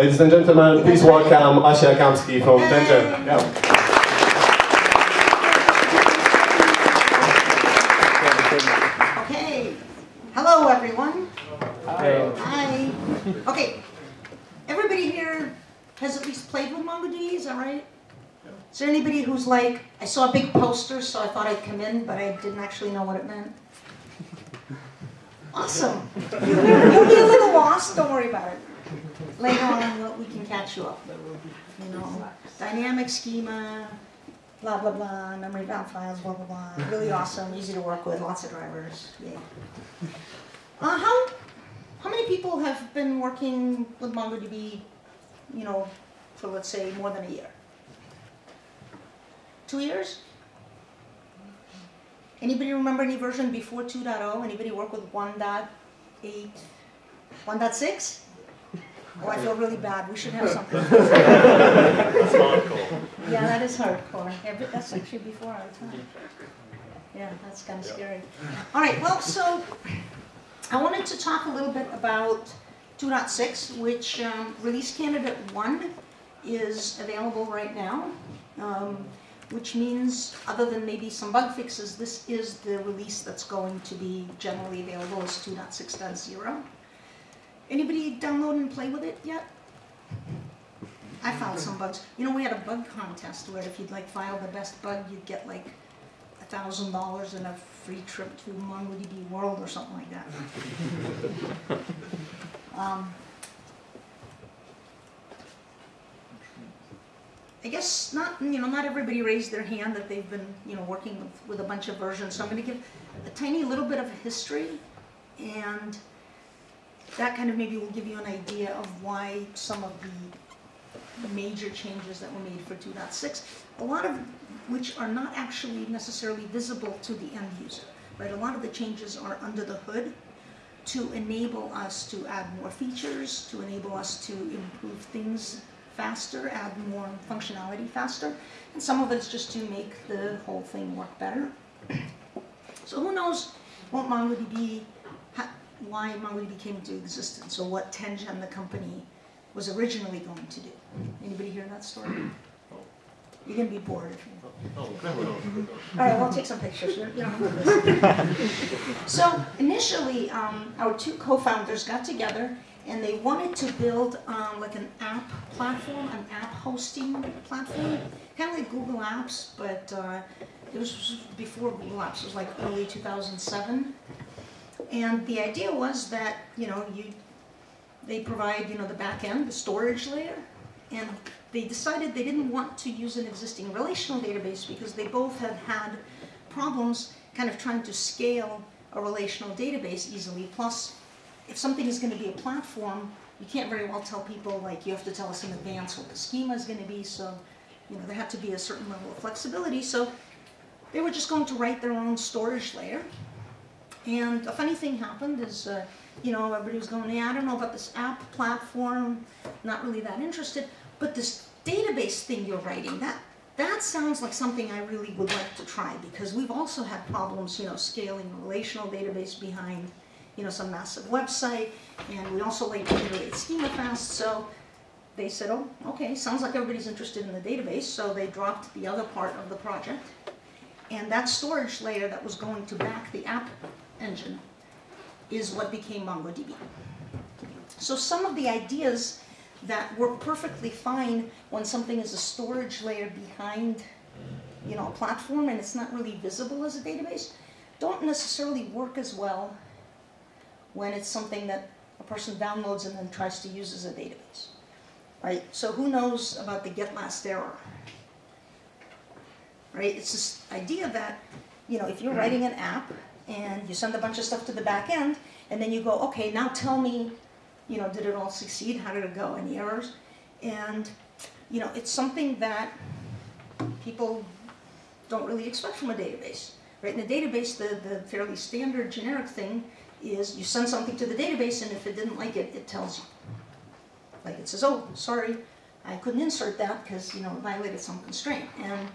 Ladies and gentlemen, please welcome Asya Kamsky from 10gen. Yeah. Okay. Hello, everyone. Hi. Hi. Okay. Everybody here has at least played with MongoDB, is that right? Is there anybody who's like, I saw a big poster, so I thought I'd come in, but I didn't actually know what it meant? Awesome. You'll be a little lost, don't worry about it. Later on, we'll- we can catch you up. You know, dynamic schema, blah, blah, blah, memory bound files, blah, blah, blah. Really awesome, easy to work with, lots of drivers, Yeah. Uh, how, how many people have been working with MongoDB, you know, for let's say more than a year? Two years? Anybody remember any version before 2.0? Anybody work with 1.8, 1.6? Oh, I feel really bad. We should have something. That's hardcore. Yeah, that is hardcore. Yeah, but that's actually before our time. Yeah, that's kind of scary. All right, well, so I wanted to talk a little bit about 2.6, which um, release candidate 1 is available right now, um, which means, other than maybe some bug fixes, this is the release that's going to be generally available as 2.6.0. Anybody download and play with it yet? I found some bugs. You know, we had a bug contest where if you'd like file the best bug, you'd get like a thousand dollars and a free trip to MongoDB World or something like that. Um, I guess not, you know, not everybody raised their hand that they've been, you know, working with, with a bunch of versions. So I'm going to give a tiny little bit of history and that kind of maybe will give you an idea of why some of the major changes that were made for 2.6, a lot of which are not actually necessarily visible to the end user, right? A lot of the changes are under the hood to enable us to add more features, to enable us to improve things faster, add more functionality faster, and some of it's just to make the whole thing work better. So who knows what MongoDB, why MongoDB came into existence, or what 10gen, the company, was originally going to do. Anybody hear that story? You're gonna be bored if you. All right, well, I'll take some pictures. To. So initially, um, our two co-founders got together and they wanted to build um, like an app platform, an app hosting platform, kind of like Google Apps, but uh, it was before Google Apps. It was like early 2007. And the idea was that you know you they provide you know the back end, the storage layer, and they decided they didn't want to use an existing relational database because they both had had problems kind of trying to scale a relational database easily. Plus, if something is going to be a platform, you can't very well tell people like you have to tell us in advance what the schema is going to be. So, you know, there had to be a certain level of flexibility. So, they were just going to write their own storage layer. And a funny thing happened is, uh, you know, everybody was going, yeah, I don't know about this app platform, not really that interested. But this database thing you're writing, that that sounds like something I really would like to try because we've also had problems, you know, scaling a relational database behind, you know, some massive website, and we also like to iterate schema fast. So they said, oh, okay, sounds like everybody's interested in the database. So they dropped the other part of the project, and that storage layer that was going to back the app engine is what became MongoDB. So some of the ideas that work perfectly fine when something is a storage layer behind you know, a platform and it's not really visible as a database, don't necessarily work as well when it's something that a person downloads and then tries to use as a database. Right? So who knows about the get last error? Right? It's this idea that, you know, if you're hmm. writing an app and you send a bunch of stuff to the back end and then you go, okay, now tell me you know, did it all succeed? How did it go? Any errors? And, you know, it's something that people don't really expect from a database. Right? In a database, the, the fairly standard generic thing is you send something to the database and if it didn't like it, it tells you. Like it says, oh, sorry, I couldn't insert that because, you know, it violated some constraint. And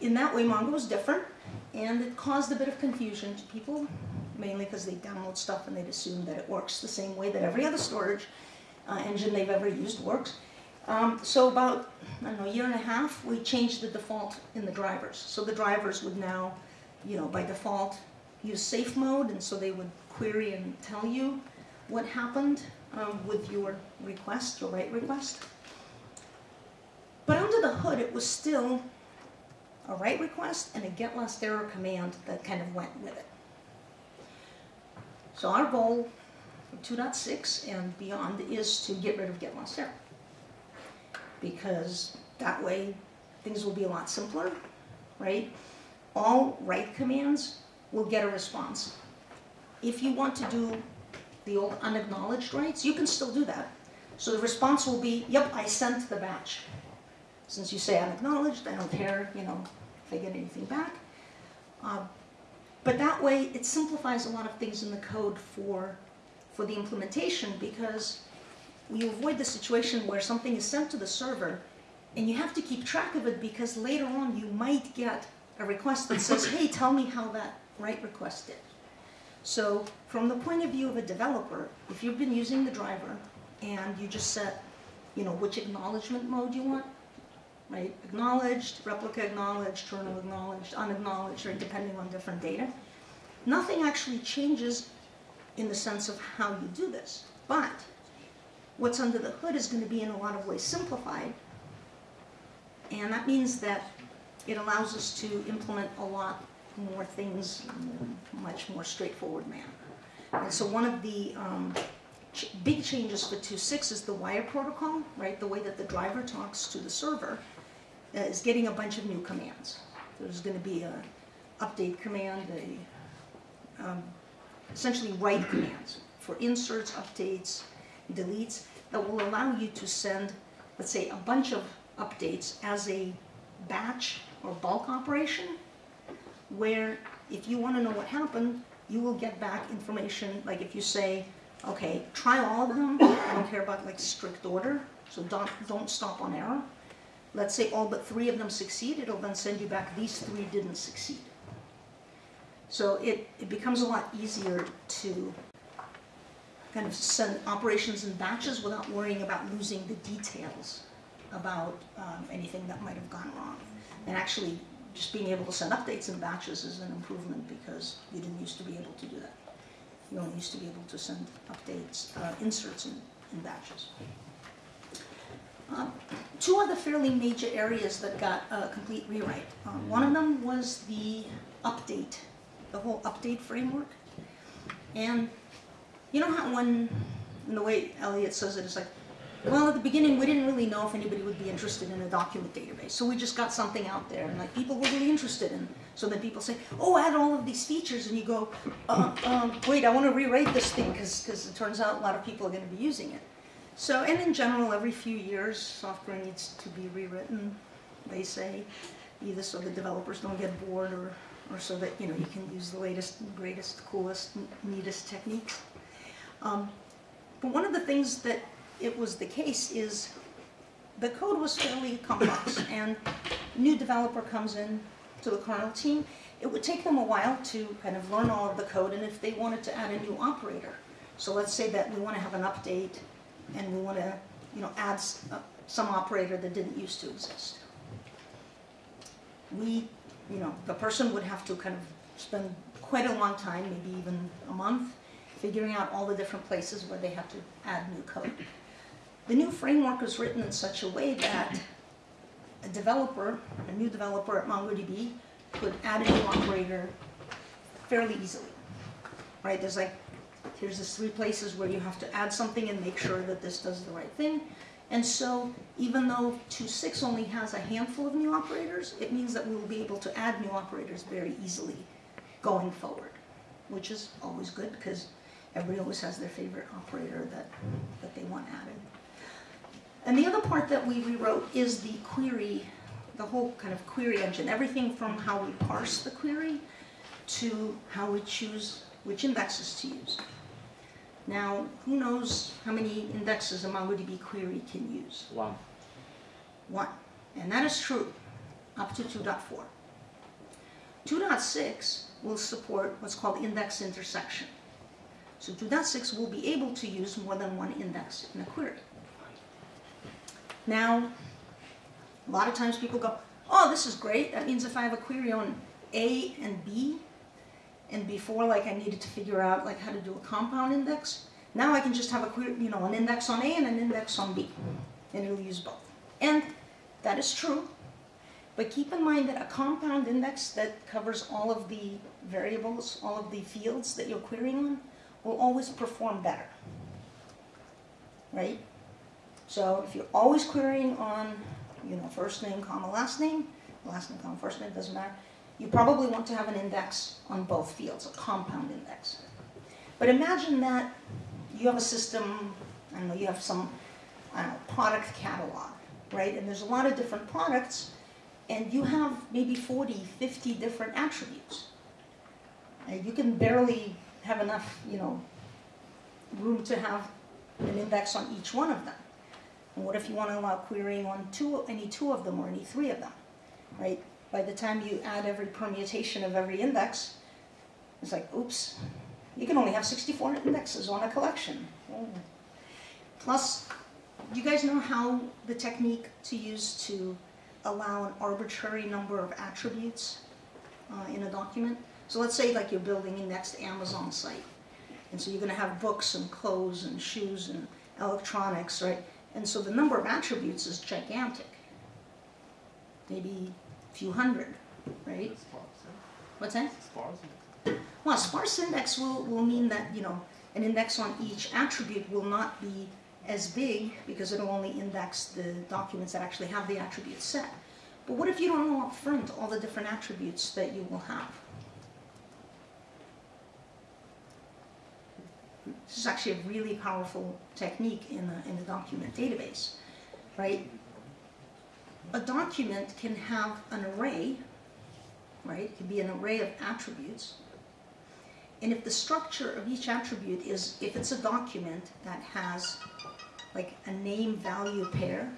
in that way, Mongo is different and it caused a bit of confusion to people mainly because they download stuff and they'd assume that it works the same way that every other storage. uh, engine they've ever used works. Um, so about, I don't know, a year and a half, we changed the default in the drivers. So the drivers would now, you know, by default, use safe mode, and so they would query and tell you what happened um, with your request, your write request. But under the hood, it was still a write request and a get last error command that kind of went with it. So our goal for 2.6 and beyond is to get rid of get last error. Because that way things will be a lot simpler, right? All write commands will get a response. If you want to do the old unacknowledged writes, you can still do that. So the response will be, yep, I sent the batch. Since you say unacknowledged, I don't care, you know, if I get anything back. Uh, but that way, it simplifies a lot of things in the code for, for the implementation because you avoid the situation where something is sent to the server and you have to keep track of it because later on you might get a request that says, hey, tell me how that write request did. So from the point of view of a developer, if you've been using the driver and you just set, you know, which acknowledgement mode you want, right? Acknowledged, replica acknowledged, journal acknowledged, unacknowledged, or depending on different data. Nothing actually changes in the sense of how you do this. But what's under the hood is going to be in a lot of ways simplified. And that means that it allows us to implement a lot more things in a much more straightforward manner. And so one of the um, ch big changes for 2.6 is the wire protocol, right? The way that the driver talks to the server is getting a bunch of new commands. There's going to be a update command, a um, essentially write commands for inserts, updates, deletes that will allow you to send, let's say, a bunch of updates as a batch or bulk operation where if you want to know what happened, you will get back information, like if you say, okay, try all of them, I don't care about like strict order, so don't, don't stop on error. Let's say all but three of them succeed, it'll then send you back, these three didn't succeed. So it, it becomes a lot easier to kind of send operations in batches without worrying about losing the details about um, anything that might have gone wrong. And actually, just being able to send updates in batches is an improvement because you didn't used to be able to do that. You only used to be able to send updates, uh, inserts in, in batches. Um, two other fairly major areas that got a complete rewrite. Um, one of them was the update, the whole update framework. And you know how when, in the way Eliot says it, it's like, well, at the beginning, we didn't really know if anybody would be interested in a document database. So we just got something out there, and like people were really interested in. So then people say, "Oh, add all of these features," and you go, uh, um, "Wait, I want to rewrite this thing because because it turns out a lot of people are going to be using it." So, and in general, every few years, software needs to be rewritten. They say, either so the developers don't get bored, or or so that you know you can use the latest, greatest, coolest, neatest techniques. Um, but one of the things that it was the case is the code was fairly complex and new developer comes in to the kernel team, it would take them a while to kind of learn all of the code and if they wanted to add a new operator. So let's say that we want to have an update and we want to you know, add uh, some operator that didn't used to exist. We, you know, the person would have to kind of spend quite a long time, maybe even a month, figuring out all the different places where they have to add new code. The new framework is written in such a way that a developer, a new developer at MongoDB, could add a new operator fairly easily. Right? There's like, here's the three places where you have to add something and make sure that this does the right thing. And so, even though 2.6 only has a handful of new operators, it means that we will be able to add new operators very easily going forward, which is always good because everybody always has their favorite operator that, that they want added. And the other part that we rewrote is the query, the whole kind of query engine, everything from how we parse the query to how we choose which indexes to use. Now, who knows how many indexes a MongoDB query can use? One. One. And that is true up to 2.4. 2.6 will support what's called index intersection. So 2.6 will be able to use more than one index in a query. Now, a lot of times people go, oh, this is great. That means if I have a query on A and B, and before like I needed to figure out like how to do a compound index, now I can just have a you know, an index on A and an index on B, and it'll use both. And that is true, but keep in mind that a compound index that covers all of the variables, all of the fields that you're querying on, will always perform better, right? So if you're always querying on, you know, first name, comma, last name, last name, comma, first name, doesn't matter, you probably want to have an index on both fields, a compound index. But imagine that you have a system, I don't know, you have some, know, product catalog, right? And there's a lot of different products, and you have maybe 40, 50 different attributes. And you can barely have enough, you know, room to have an index on each one of them. And what if you want to allow querying on two, any two of them or any three of them, right? By the time you add every permutation of every index, it's like, oops, you can only have 64 indexes on a collection. Plus, you guys know how the technique to use to allow an arbitrary number of attributes uh, in a document? So let's say like you're building a next Amazon site. And so you're going to have books and clothes and shoes and electronics, right? And so the number of attributes is gigantic. Maybe few hundred, right? What's that? Sparse. Well, sparse index will, will mean that, you know, an index on each attribute will not be as big because it'll only index the documents that actually have the attribute set. But what if you don't know up front all the different attributes that you will have? This is actually a really powerful technique in a, in a document database, right? A document can have an array, right? It can be an array of attributes. And if the structure of each attribute is, if it's a document that has like a name value pair,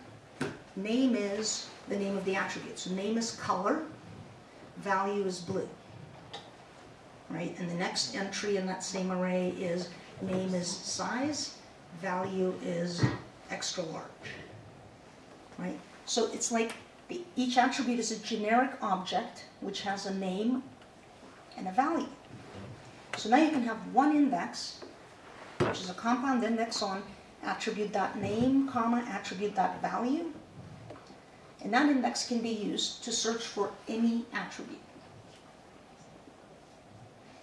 name is the name of the attribute. So name is color, value is blue, right? And the next entry in that same array is name is size, value is extra large, right? So it's like the, each attribute is a generic object which has a name and a value. So now you can have one index, which is a compound index on attribute.name, comma, attribute.value. And that index can be used to search for any attribute.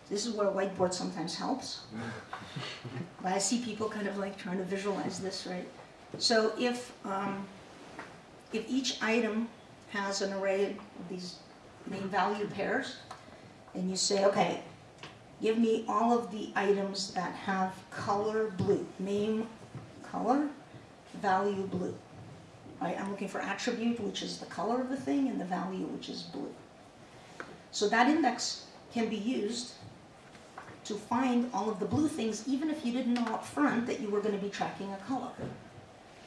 This is where a whiteboard sometimes helps. but I see people kind of like trying to visualize this, right? So if, um, if each item has an array of these name value pairs, and you say, okay, give me all of the items that have color blue, name color, value blue. Right, I'm looking for attribute, which is the color of the thing, and the value, which is blue. So that index can be used to find all of the blue things, even if you didn't know up front that you were going to be tracking a color,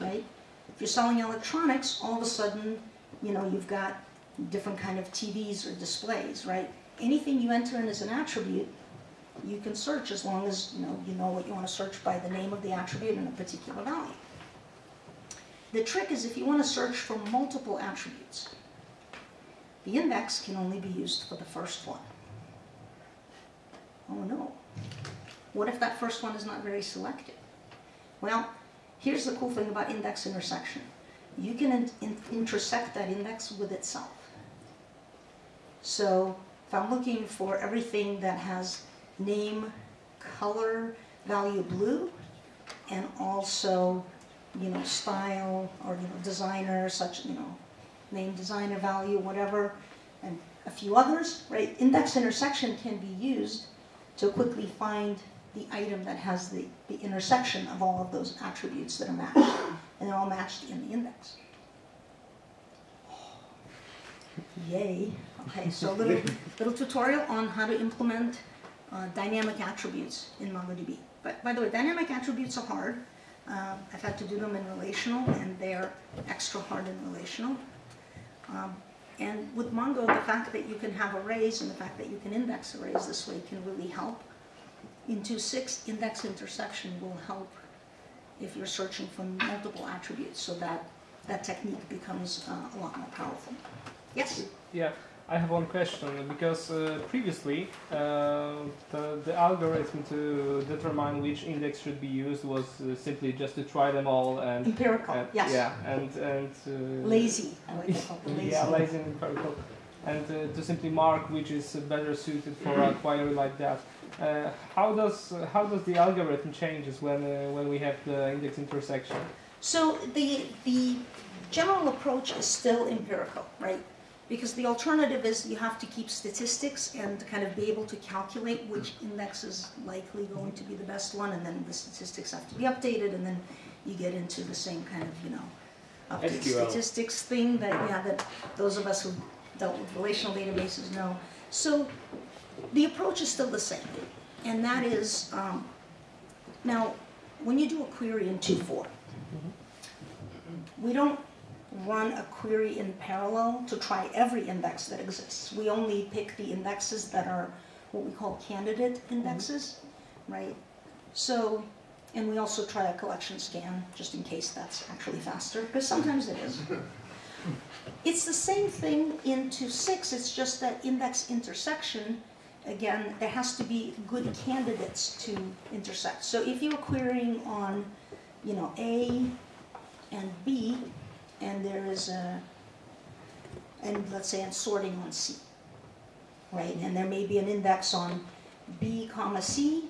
right? If you're selling electronics, all of a sudden, you know, you've got different kind of TVs or displays, right? Anything you enter in as an attribute, you can search as long as, you know, you know what you want to search by the name of the attribute and a particular value. The trick is if you want to search for multiple attributes, the index can only be used for the first one. Oh no. What if that first one is not very selective? Well, here's the cool thing about index intersection. You can in in intersect that index with itself. So if I'm looking for everything that has name, color, value blue, and also, you know, style or, you know, designer, such, you know, name, designer, value, whatever, and a few others, right? Index intersection can be used to quickly find the item that has the, the intersection of all of those attributes that are matched. And they're all matched in the index. Yay. Okay, so a little, little tutorial on how to implement uh, dynamic attributes in MongoDB. But by the way, dynamic attributes are hard. Uh, I've had to do them in relational, and they're extra hard in relational. Um, and with Mongo, the fact that you can have arrays and the fact that you can index arrays this way can really help. In 2.6, index intersection will help if you're searching for multiple attributes, so that that technique becomes uh, a lot more powerful. Yes? Yeah, I have one question because uh, previously uh, the, the algorithm to determine which index should be used was uh, simply just to try them all and Empirical, and- yes. yeah and and uh, Lazy, I like to call it lazy. yeah lazy and empirical and uh, to simply mark which is better suited for a query like that. Uh, how does uh, how does the algorithm changes when uh, when we have the index intersection? So the, the general approach is still empirical, right? Because the alternative is you have to keep statistics and kind of be able to calculate which index is likely going to be the best one, and then the statistics have to be updated, and then you get into the same kind of, you know, update SQL. statistics thing that, yeah, that those of us who dealt with relational databases know. So the approach is still the same, and that is, um, now, when you do a query in 2.4, we don't run a query in parallel to try every index that exists. We only pick the indexes that are what we call candidate indexes, right? So, and we also try a collection scan just in case that's actually faster, because sometimes it is. It's the same thing into six, it's just that index intersection, again, there has to be good candidates to intersect. So if you're querying on, you know, A and B, and there is a, and let's say I'm sorting on C, right? And there may be an index on B comma C,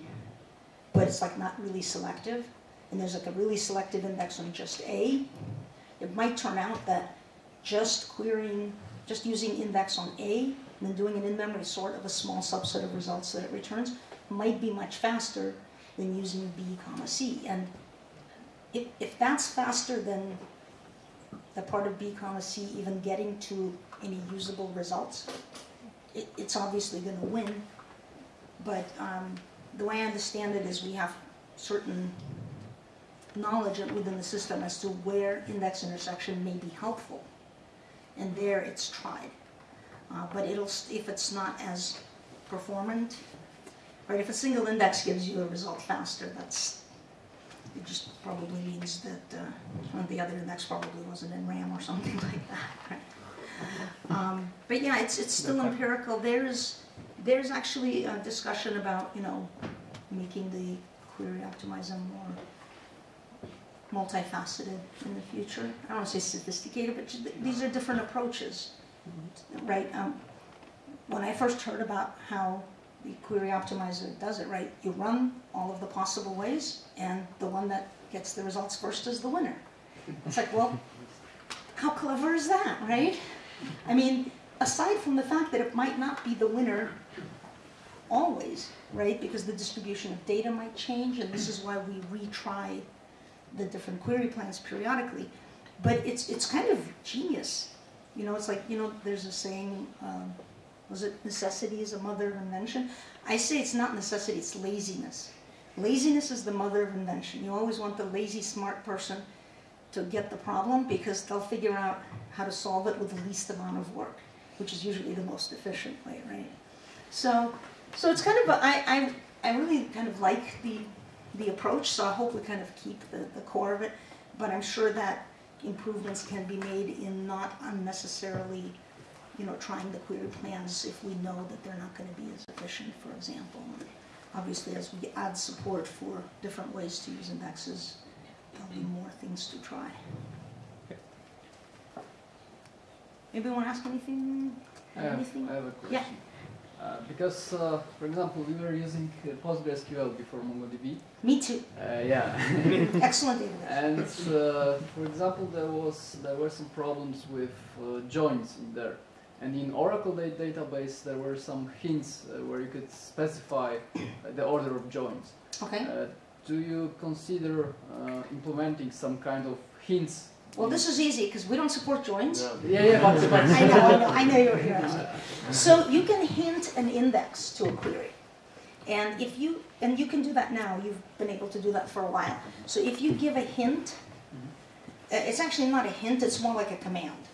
but it's like not really selective. And there's like a really selective index on just A. It might turn out that just querying, just using index on A then doing an in-memory sort of a small subset of results that it returns might be much faster than using B comma C. And if, if that's faster than the part of B comma C even getting to any usable results, it, it's obviously going to win. But um, the way I understand it is we have certain knowledge within the system as to where index intersection may be helpful. And there it's tried. Uh, but it'll, if it's not as performant, right, if a single index gives you a result faster, that's, it just probably means that, uh, one of the other index probably wasn't in RAM or something like that, right? Um, but yeah, it's, it's still empirical. There's, there's actually a discussion about, you know, making the query optimizer more multifaceted in the future. I don't want to say sophisticated, but these are different approaches, right? Um, when I first heard about how the query optimizer does it, right, you run all of the possible ways, and the one that gets the results first is the winner. It's like, well, how clever is that, right? I mean, aside from the fact that it might not be the winner always, right? Because the distribution of data might change, and this is why we retry the different query plans periodically. But it's it's kind of genius, you know. It's like you know, there's a saying, um, was it necessity is a mother of invention? I say it's not necessity; it's laziness. Laziness is the mother of invention. You always want the lazy, smart person to get the problem because they'll figure out how to solve it with the least amount of work, which is usually the most efficient way, right? So, so it's kind of a, I, I, I really kind of like the the approach. So I hope we kind of keep the, the core of it, but I'm sure that improvements can be made in not unnecessarily, you know, trying the query plans if we know that they're not going to be as efficient, for example. And obviously, as we add support for different ways to use indexes, there'll be more things to try. Anybody want to ask anything? I have, Anything? I have a question. Uh, because, uh, for example, we were using uh, PostgreSQL before MongoDB. Me too. Uh, yeah. Excellent database. and uh, for example, there was there were some problems with uh, joins in there. And in Oracle da- database, there were some hints uh, where you could specify uh, the order of joins. Okay. Uh, do you consider uh, implementing some kind of hints? Well, this is easy because we don't support joins. Yeah, yeah, but, but I know, I know, I know you're, you're. So you can hint an index to a query. And if you, and you can do that now, you've been able to do that for a while. So if you give a hint, uh, it's actually not a hint, it's more like a command.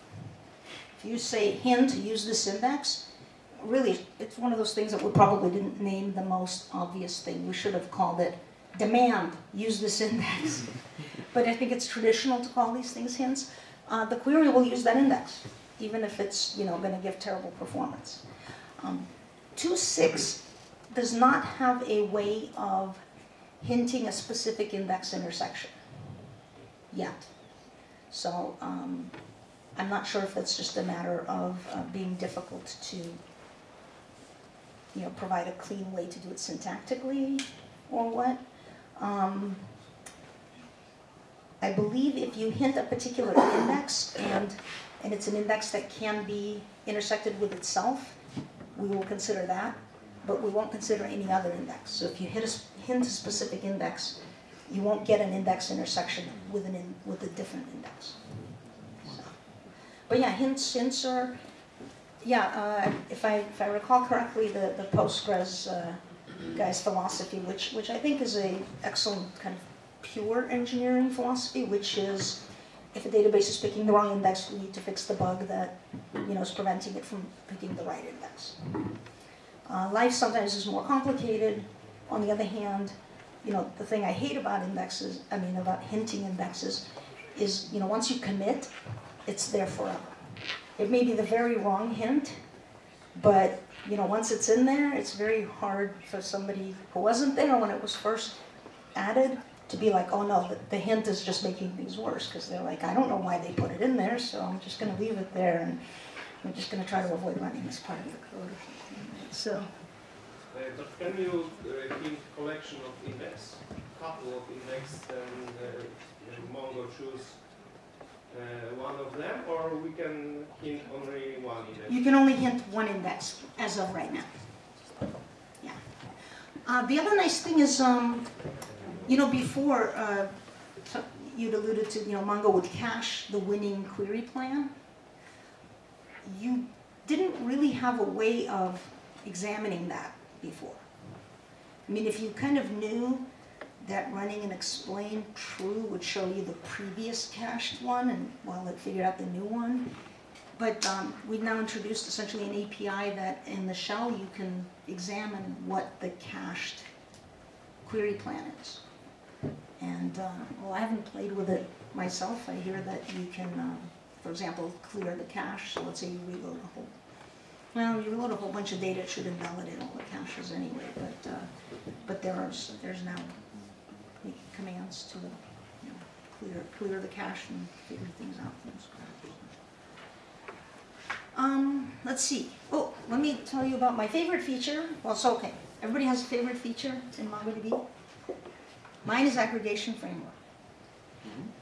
If you say hint, use this index, really, it's one of those things that we probably didn't name the most obvious thing. We should have called it demand, use this index. But I think it's traditional to call these things hints. Uh, the query will use that index, even if it's, you know, gonna give terrible performance. Um, 2.6 does not have a way of hinting a specific index intersection yet. So um, I'm not sure if it's just a matter of uh, being difficult to, you know, provide a clean way to do it syntactically or what. Um, I believe if you hint a particular index and, and it's an index that can be intersected with itself, we will consider that, but we won't consider any other index. So if you hit a, hint a specific index, you won't get an index intersection with an in, with a different index. So. But yeah, hints hints are, yeah. Uh, if I if I recall correctly, the the Postgres uh, guy's philosophy, which which I think is a excellent kind of pure engineering philosophy, which is if a database is picking the wrong index, we need to fix the bug that you know is preventing it from picking the right index. Uh, life sometimes is more complicated. On the other hand, you know, the thing I hate about indexes, I mean, about hinting indexes, is, you know, once you commit, it's there forever. It may be the very wrong hint, but, you know, once it's in there, it's very hard for somebody who wasn't there when it was first added to be like, oh no, the, the hint is just making things worse, because they're like, I don't know why they put it in there, so I'm just gonna leave it there, and I'm just gonna try to avoid running this part of the code. So, Uh, but can you uh, collection of index, couple of index, and uh, Mongo choose one of them, or we can hint only one index? You can only hint one index as of right now. Yeah. Uh, the other nice thing is, um, you know, before uh, you'd alluded to, you know, Mongo would cache the winning query plan. You didn't really have a way of examining that before. I mean, if you kind of knew that running an explain true would show you the previous cached one, and while it figured out the new one, but um, we've now introduced essentially an API that in the shell you can examine what the cached query plan is. And, uh, well, I haven't played with it myself. I hear that you can, um, for example, clear the cache. So let's say you reload a whole, well, you reload a whole bunch of data, it should invalidate all the caches anyway. But, uh, but there are, there's now commands to, you know, clear, clear the cache and figure things out from scratch. Um, let's see. Oh, let me tell you about my favorite feature. Well, so okay. Everybody has a favorite feature in MongoDB. Mine is aggregation framework.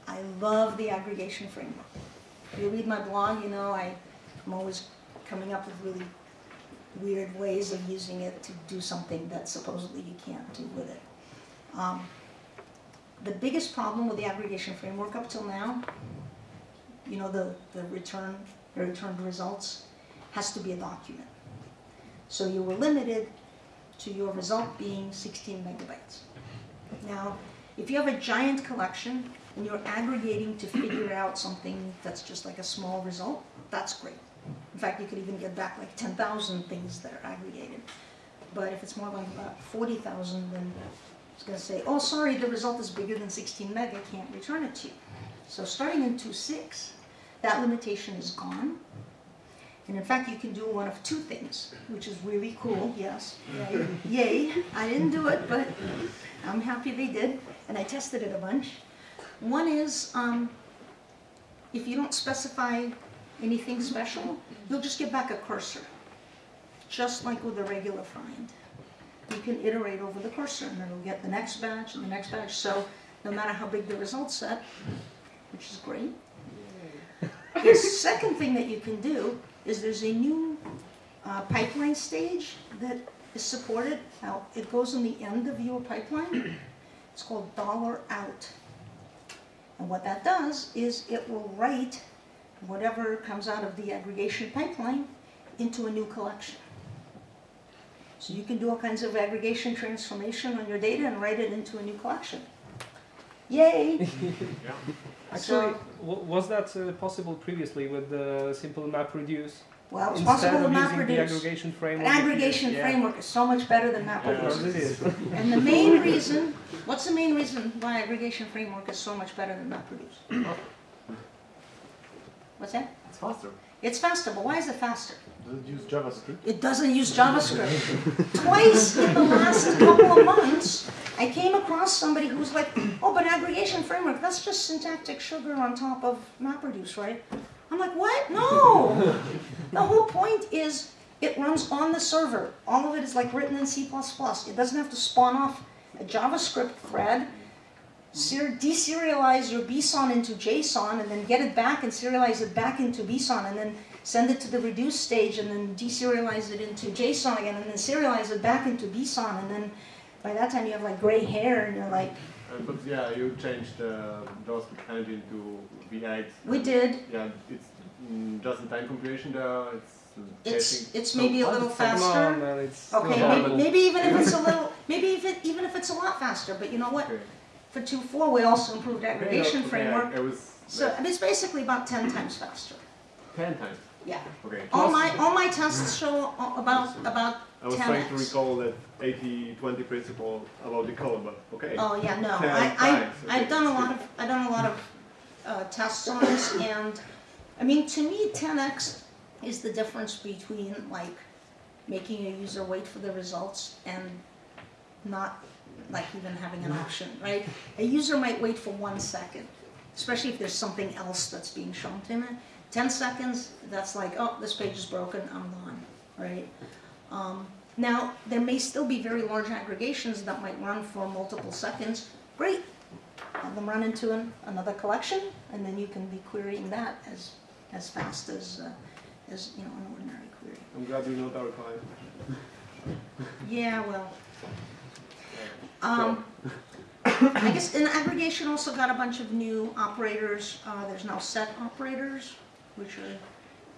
I love the aggregation framework. If you read my blog, you know I, I'm always coming up with really weird ways of using it to do something that supposedly you can't do with it. Um, the biggest problem with the aggregation framework up till now, you know, the, the return, the returned results, has to be a document. So you were limited to your result being 16 megabytes. Now, if you have a giant collection and you're aggregating to figure out something that's just like a small result, that's great. In fact, you could even get back like 10,000 things that are aggregated. But if it's more like about 40,000, then it's going to say, oh, sorry, the result is bigger than 16 meg, I can't return it to you. So starting in 2.6, that limitation is gone. And in fact, you can do one of two things, which is really cool, yes. Yay. Yay. I didn't do it, but I'm happy they did, and I tested it a bunch. One is, um, if you don't specify anything special, you'll just get back a cursor, just like with a regular find. You can iterate over the cursor, and then it'll get the next batch and the next batch, so no matter how big the result set, which is great. The second thing that you can do is there's a new uh, pipeline stage that is supported. Now, it goes in the end of your pipeline. It's called dollar out. And what that does is it will write whatever comes out of the aggregation pipeline into a new collection. So you can do all kinds of aggregation transformation on your data and write it into a new collection. Yay! Actually, w- was that uh, possible previously with the simple map reduce? Well, it's instead possible of with using the MapReduce. aggregation An framework. aggregation Yeah. framework is so much better than Of MapReduce. course it is. And the main reason, what's the main reason why aggregation framework is so much better than MapReduce? What's that? It's faster. It's faster, but why is it faster? Does it use JavaScript? It doesn't use JavaScript. Twice in the last couple of months, I came across somebody who's like, oh, but aggregation framework, that's just syntactic sugar on top of MapReduce, right? I'm like, what? No! The whole point is it runs on the server. All of it is like written in C++. It doesn't have to spawn off a JavaScript thread, deserialize your BSON into JSON, and then get it back and serialize it back into BSON, and then send it to the reduce stage, and then deserialize it into JSON again, and then serialize it back into BSON, and then by that time you have like gray hair, and you're like, Uh, but yeah, you changed the JavaScript engine to V8. we did. Yeah, it's mm, just-in-time compilation there. It's uh, It's testing. it's So maybe a little is- Come on, faster. man, it's Okay, still maybe, maybe even if it's a little, maybe if it, even if it's a lot faster, but you know what? Okay. For 2.4, we also improved aggregation Okay, framework. Yeah, it was So I mean, it's basically about 10 times faster. ten times. Yeah. Okay. All my, all my tests show about, about I was trying to recall that 80-20 principle about the code, but okay. Oh, yeah, no, I, I, okay. I've done a lot of, I've done a lot of, uh, tests on this, and, I mean, to me, ten X is the difference between, like, making a user wait for the results and not, like, even having an option, right? A user might wait for one second, especially if there's something else that's being shown to him. Ten seconds, that's like, oh, this page is broken, I'm gone, right? Um, now, there may still be very large aggregations that might run for multiple seconds. Great, have them run into an, another collection, and then you can be querying that as, as fast as, uh, as, you know, an ordinary query. I'm glad you're not our client. Yeah, well. Um, I guess, and aggregation also got a bunch of new operators. Uh, there's now set operators, which are,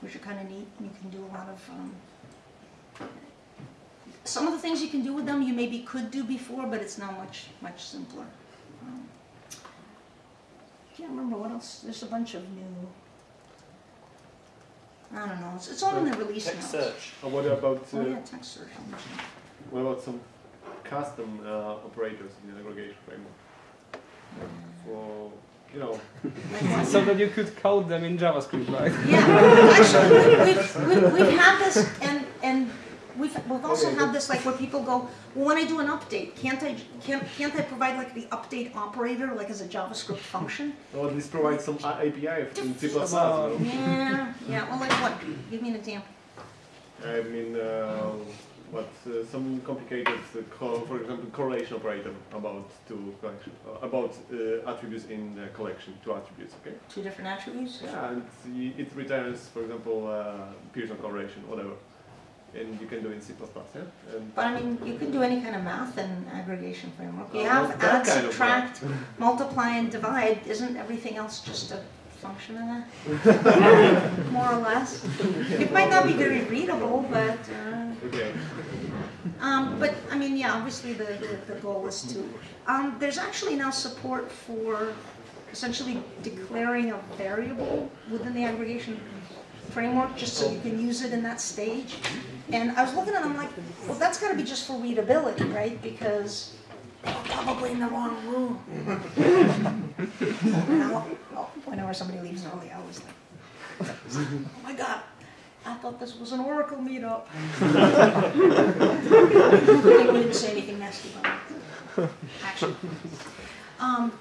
which are kind of neat. You can do a lot of, um, some of the things you can do with them, you maybe could do before, but it's now much, much simpler. Um, Can't remember what else, there's a bunch of new, I don't know, it's, it's all in the release Text notes. search. And what about uh, Oh yeah, text search. what about some custom uh, operators in the aggregation framework? For you know, So that you could code them in JavaScript, right? Yeah, actually, we've, we've, we've had this, and, and we've, we've also had this, like, where people go, well, when I do an update, can't I, can't, can't I provide like the update operator, like as a JavaScript function? or at least provide some uh, API in C++. you Come know? on. Yeah, yeah, well, like what? Give me an example. I mean, uh, what uh, some complicated, uh, for example, correlation operator about two collection, uh, about uh, attributes in the collection, two attributes. Okay. Two different attributes? Yeah, and it returns, for example, uh, Pearson correlation, whatever, and you can do it in C++. Yeah. And But I mean, you can do any kind of math in aggregation framework. You have add, kind of subtract, multiply, and divide. Isn't everything else just a function of that? More or less. It might not be very readable, but, uh, okay. Um, but, I mean, yeah, obviously the, the, the goal is to, um, there's actually now support for essentially declaring a variable within the aggregation framework, just so you can use it in that stage. And I was looking at it, I'm like, well, that's gotta be just for readability, right? Because probably in the wrong room. Oh, Whenever somebody leaves early, I always think, oh my God, I thought this was an Oracle meetup. I wouldn't say anything nasty about it. Actually. Um,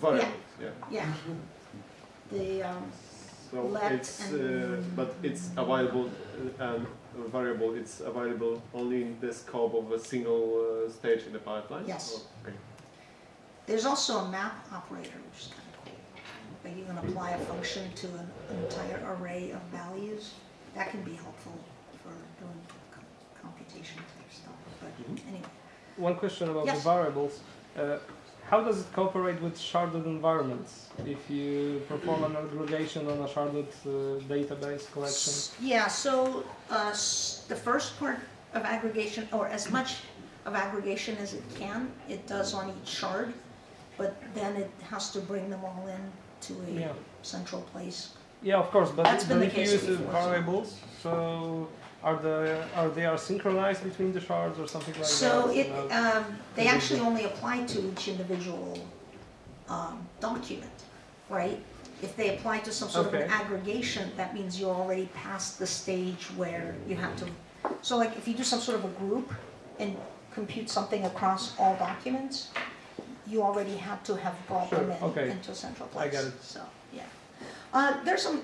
Variables. Yeah. yeah. The, um, So Let it's, uh, and- but it's available uh, and a variable. It's available only in the scope of a single uh, stage in the pipeline. Yes. Or- Okay. there's also a map operator, which is kind of cool. Like you can apply a function to an entire array of values. That can be helpful for doing com- computation type stuff, but anyway. One question about the variables. Uh, how does it cooperate with sharded environments? If you perform an aggregation on a sharded uh, database collection? Yeah, so uh, the first part of aggregation, or as much of aggregation as it can, it does on each shard, but then it has to bring them all in to Yeah. a central place Yeah, of course, but, That's been the case use variables, so are the are they are synchronized between the shards or something like So that? So it, Uh, um, they actually only apply to each individual, um, document, right? If they apply to some sort of an aggregation, that means you're already past the stage where you have to, so like if you do some sort of a group and compute something across all documents, you already have to have brought them in okay. into a central place. I get it. So, yeah. Uh, there's some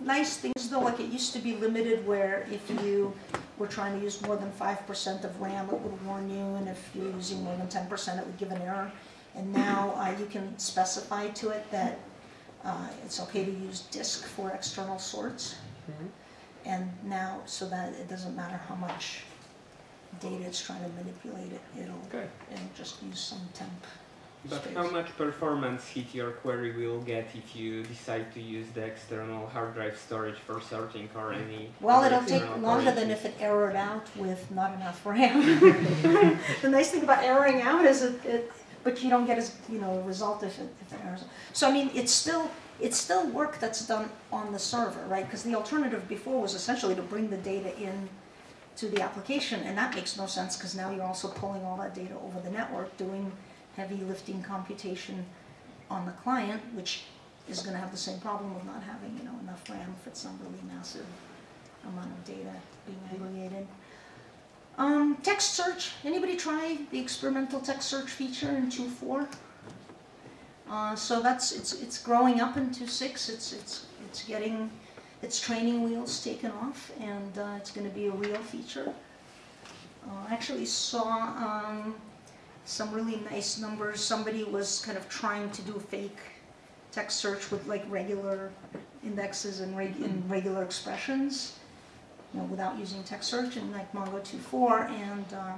nice things though, like it used to be limited where if you were trying to use more than five percent of RAM, it would warn you, and if you're using more than ten percent, it would give an error. And now, uh, you can specify to it that, uh, it's okay to use disk for external sorts. Mhm. And now, so that it doesn't matter how much data it's trying to manipulate it, it'll, it'll just use some temp. But space. how much performance hit your query will get if you decide to use the external hard drive storage for sorting or mm. any? Well, it'll take external longer than if it errored out with not enough RAM. The nice thing about erroring out is it, it, but you don't get as, you know, a result if it, if it errors. So I mean, it's still, it's still work that's done on the server, right? Because the alternative before was essentially to bring the data in to the application, and that makes no sense, because now you're also pulling all that data over the network, doing heavy lifting computation on the client, which is gonna have the same problem of not having, you know, enough RAM for some really massive amount of data being aggregated. Um, text search, anybody try the experimental text search feature in 2.4? Uh, so that's, it's, it's growing up in 2.6, it's, it's, it's getting, its training wheels taken off, and, uh, it's gonna be a real feature. Uh, I actually saw, um, some really nice numbers, somebody was kind of trying to do a fake text search with like regular indexes and reg- and regular expressions, you know, without using text search in like Mongo 2.4, and uh,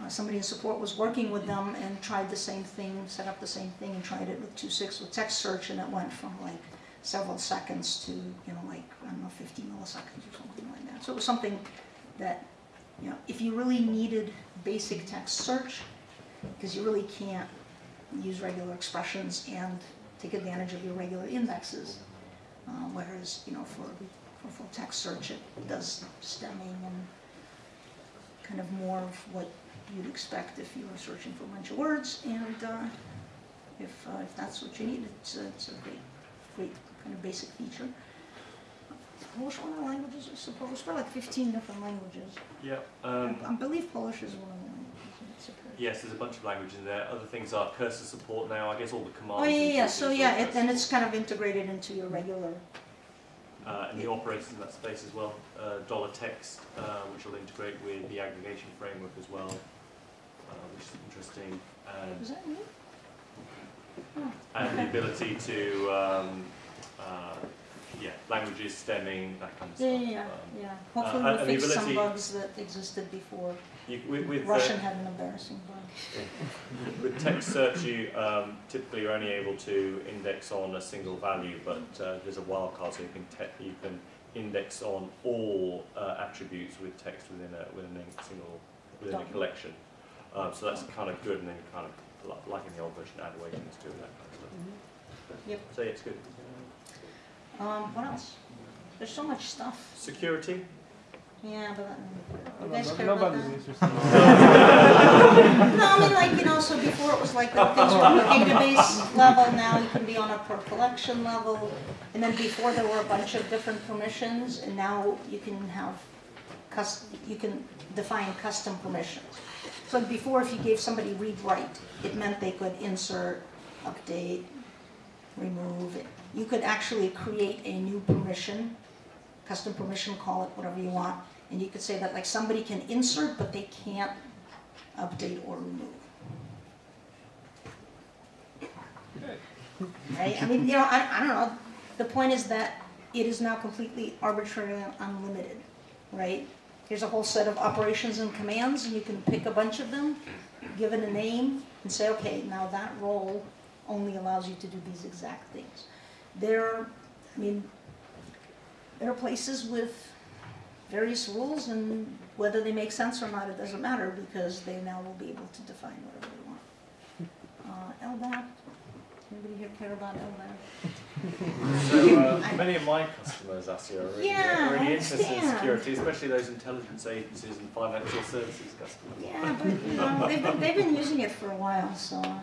uh, somebody in support was working with them and tried the same thing, set up the same thing, and tried it with 2.6 with text search, and it went from like several seconds to, you know, like, I don't know, 50 milliseconds or something like that. So it was something that, you know, if you really needed basic text search, because you really can't use regular expressions and take advantage of your regular indexes. Uh, whereas, you know, for, for full text search, it does stemming and kind of more of what you'd expect if you were searching for a bunch of words. And uh, if, uh, if that's what you need, it's, it's a great, great kind of basic feature. Is Polish one of the languages, I suppose, probably like 15 different languages. Yeah. Um, I believe Polish is one of the languages. yes, there's a bunch of languages in there. Other things are cursor support now. I guess all the commands. Oh, yeah, yeah, so yeah, it, and it's kind of integrated into your regular, uh, and the operators in that space as well. Uh, dollar text, uh, which will integrate with the aggregation framework as well, uh, which is interesting. And, is that new? and the ability to, um, uh, yeah, languages, stemming, that kind of Yeah, stuff. yeah, yeah, Um, yeah. Hopefully and we'll the fix some bugs that existed before. you, with, with, uh, Russian had an embarrassing bug. With text search, you um, typically are only able to index on a single value, but uh, there's a wildcard, so you can te- you can index on all uh, attributes with text within a within a single within a collection. Um, so that's kind of good, and then kind of like in the old version, add weightings to that kind of stuff. Yep. So yeah, it's good. Um, what else? There's so much stuff. Security. Yeah, but, No, you guys no- care about nobody's that? interested. No, I mean, like, you know, so before it was like the things were on the database level, now you can be on a per collection level. And then before there were a bunch of different permissions, and now you can have cus, you can define custom permissions. So before, if you gave somebody read write, it meant they could insert, update, remove. You could actually create a new permission, custom permission, call it whatever you want. And you could say that like somebody can insert, but they can't update or remove. Right? I mean, you know, I, I don't know. The point is that it is now completely arbitrary and unlimited, right? Here's a whole set of operations and commands, and you can pick a bunch of them, give it a name, and say, okay, now that role only allows you to do these exact things. There, I mean, there are places with various rules, and whether they make sense or not, it doesn't matter, because they now will be able to define whatever they want. Uh, LDAP, anybody here care about LDAP? So uh, many of my customers, Asya, are really, Yeah, are really interested in security, especially those intelligence agencies and financial services customers. Yeah, but you know, they've been, they've been using it for a while, so uh,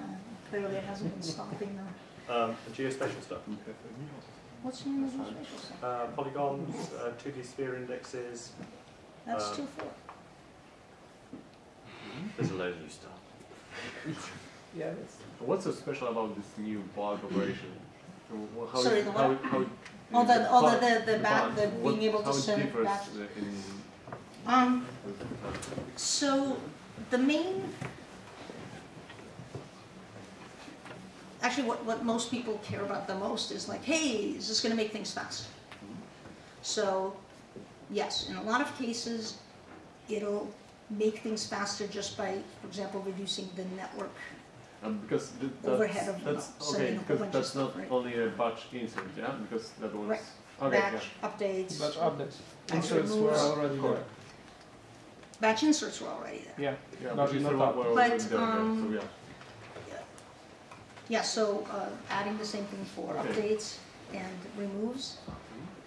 clearly it hasn't been stopping them. Um, the geospatial stuff, What's the name of those spatial stuff? uh, polygons, uh, 2D sphere indexes, That's um, two four. there's a load of new stuff. Yeah, that's, What's so special about this new bug operation? Uh, How Sorry, is- the how, what? how Oh, the, oh, bulk- the, the, the back, the what- being able to it send it differs, back. uh, in Um, so the main, actually what, what most people care about the most is like, hey, is this gonna make things faster? So, yes, in a lot of cases, it'll make things faster just by, for example, reducing the network. Um, because th- that's, Overhead of, that's okay because that's not right? only a batch insert, yeah. Because that was Right. okay. Batch updates, batch updates. Batch Inserts were removes. already there. batch inserts were already there. Yeah, Yeah, Not- but not not up. were But, already there, um, so yeah. Yeah, so uh, adding the same thing for Okay. updates and removes,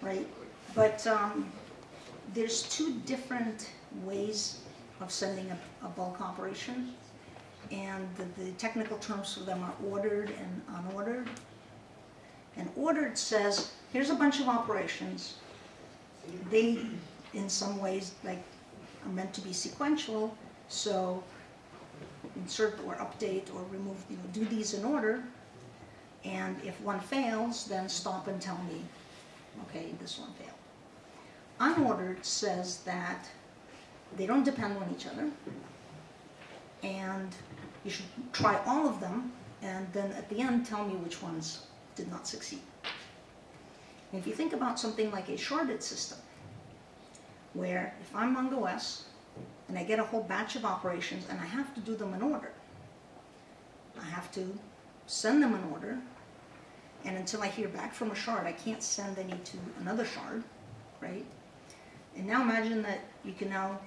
right? But um, there's two different ways of sending a, a bulk operation. And the, the technical terms for them are ordered and unordered. And ordered says, here's a bunch of operations. They, in some ways, like, are meant to be sequential, so insert or update or remove, you know, do these in order. And if one fails, then stop and tell me, okay, this one failed. Unordered says that they don't depend on each other. And you should try all of them, and then at the end, tell me which ones did not succeed. If you think about something like a sharded system, where if I'm mongos, and I get a whole batch of operations and I have to do them in order. I have to send them in order, and until I hear back from a shard, I can't send any to another shard, right? And now imagine that you can now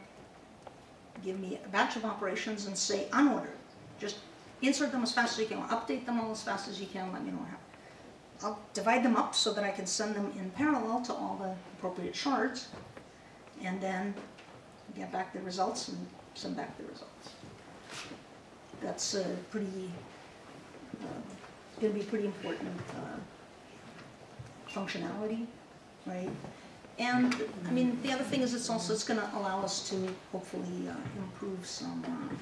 give me a batch of operations and say unordered. Just insert them as fast as you can, update them all as fast as you can, let me know what. I'll divide them up so that I can send them in parallel to all the appropriate shards, and then get back the results and send back the results. That's uh, pretty, uh, gonna be pretty important uh, functionality, right? And, I mean, the other thing is it's also, it's gonna allow us to hopefully uh, improve some, uh,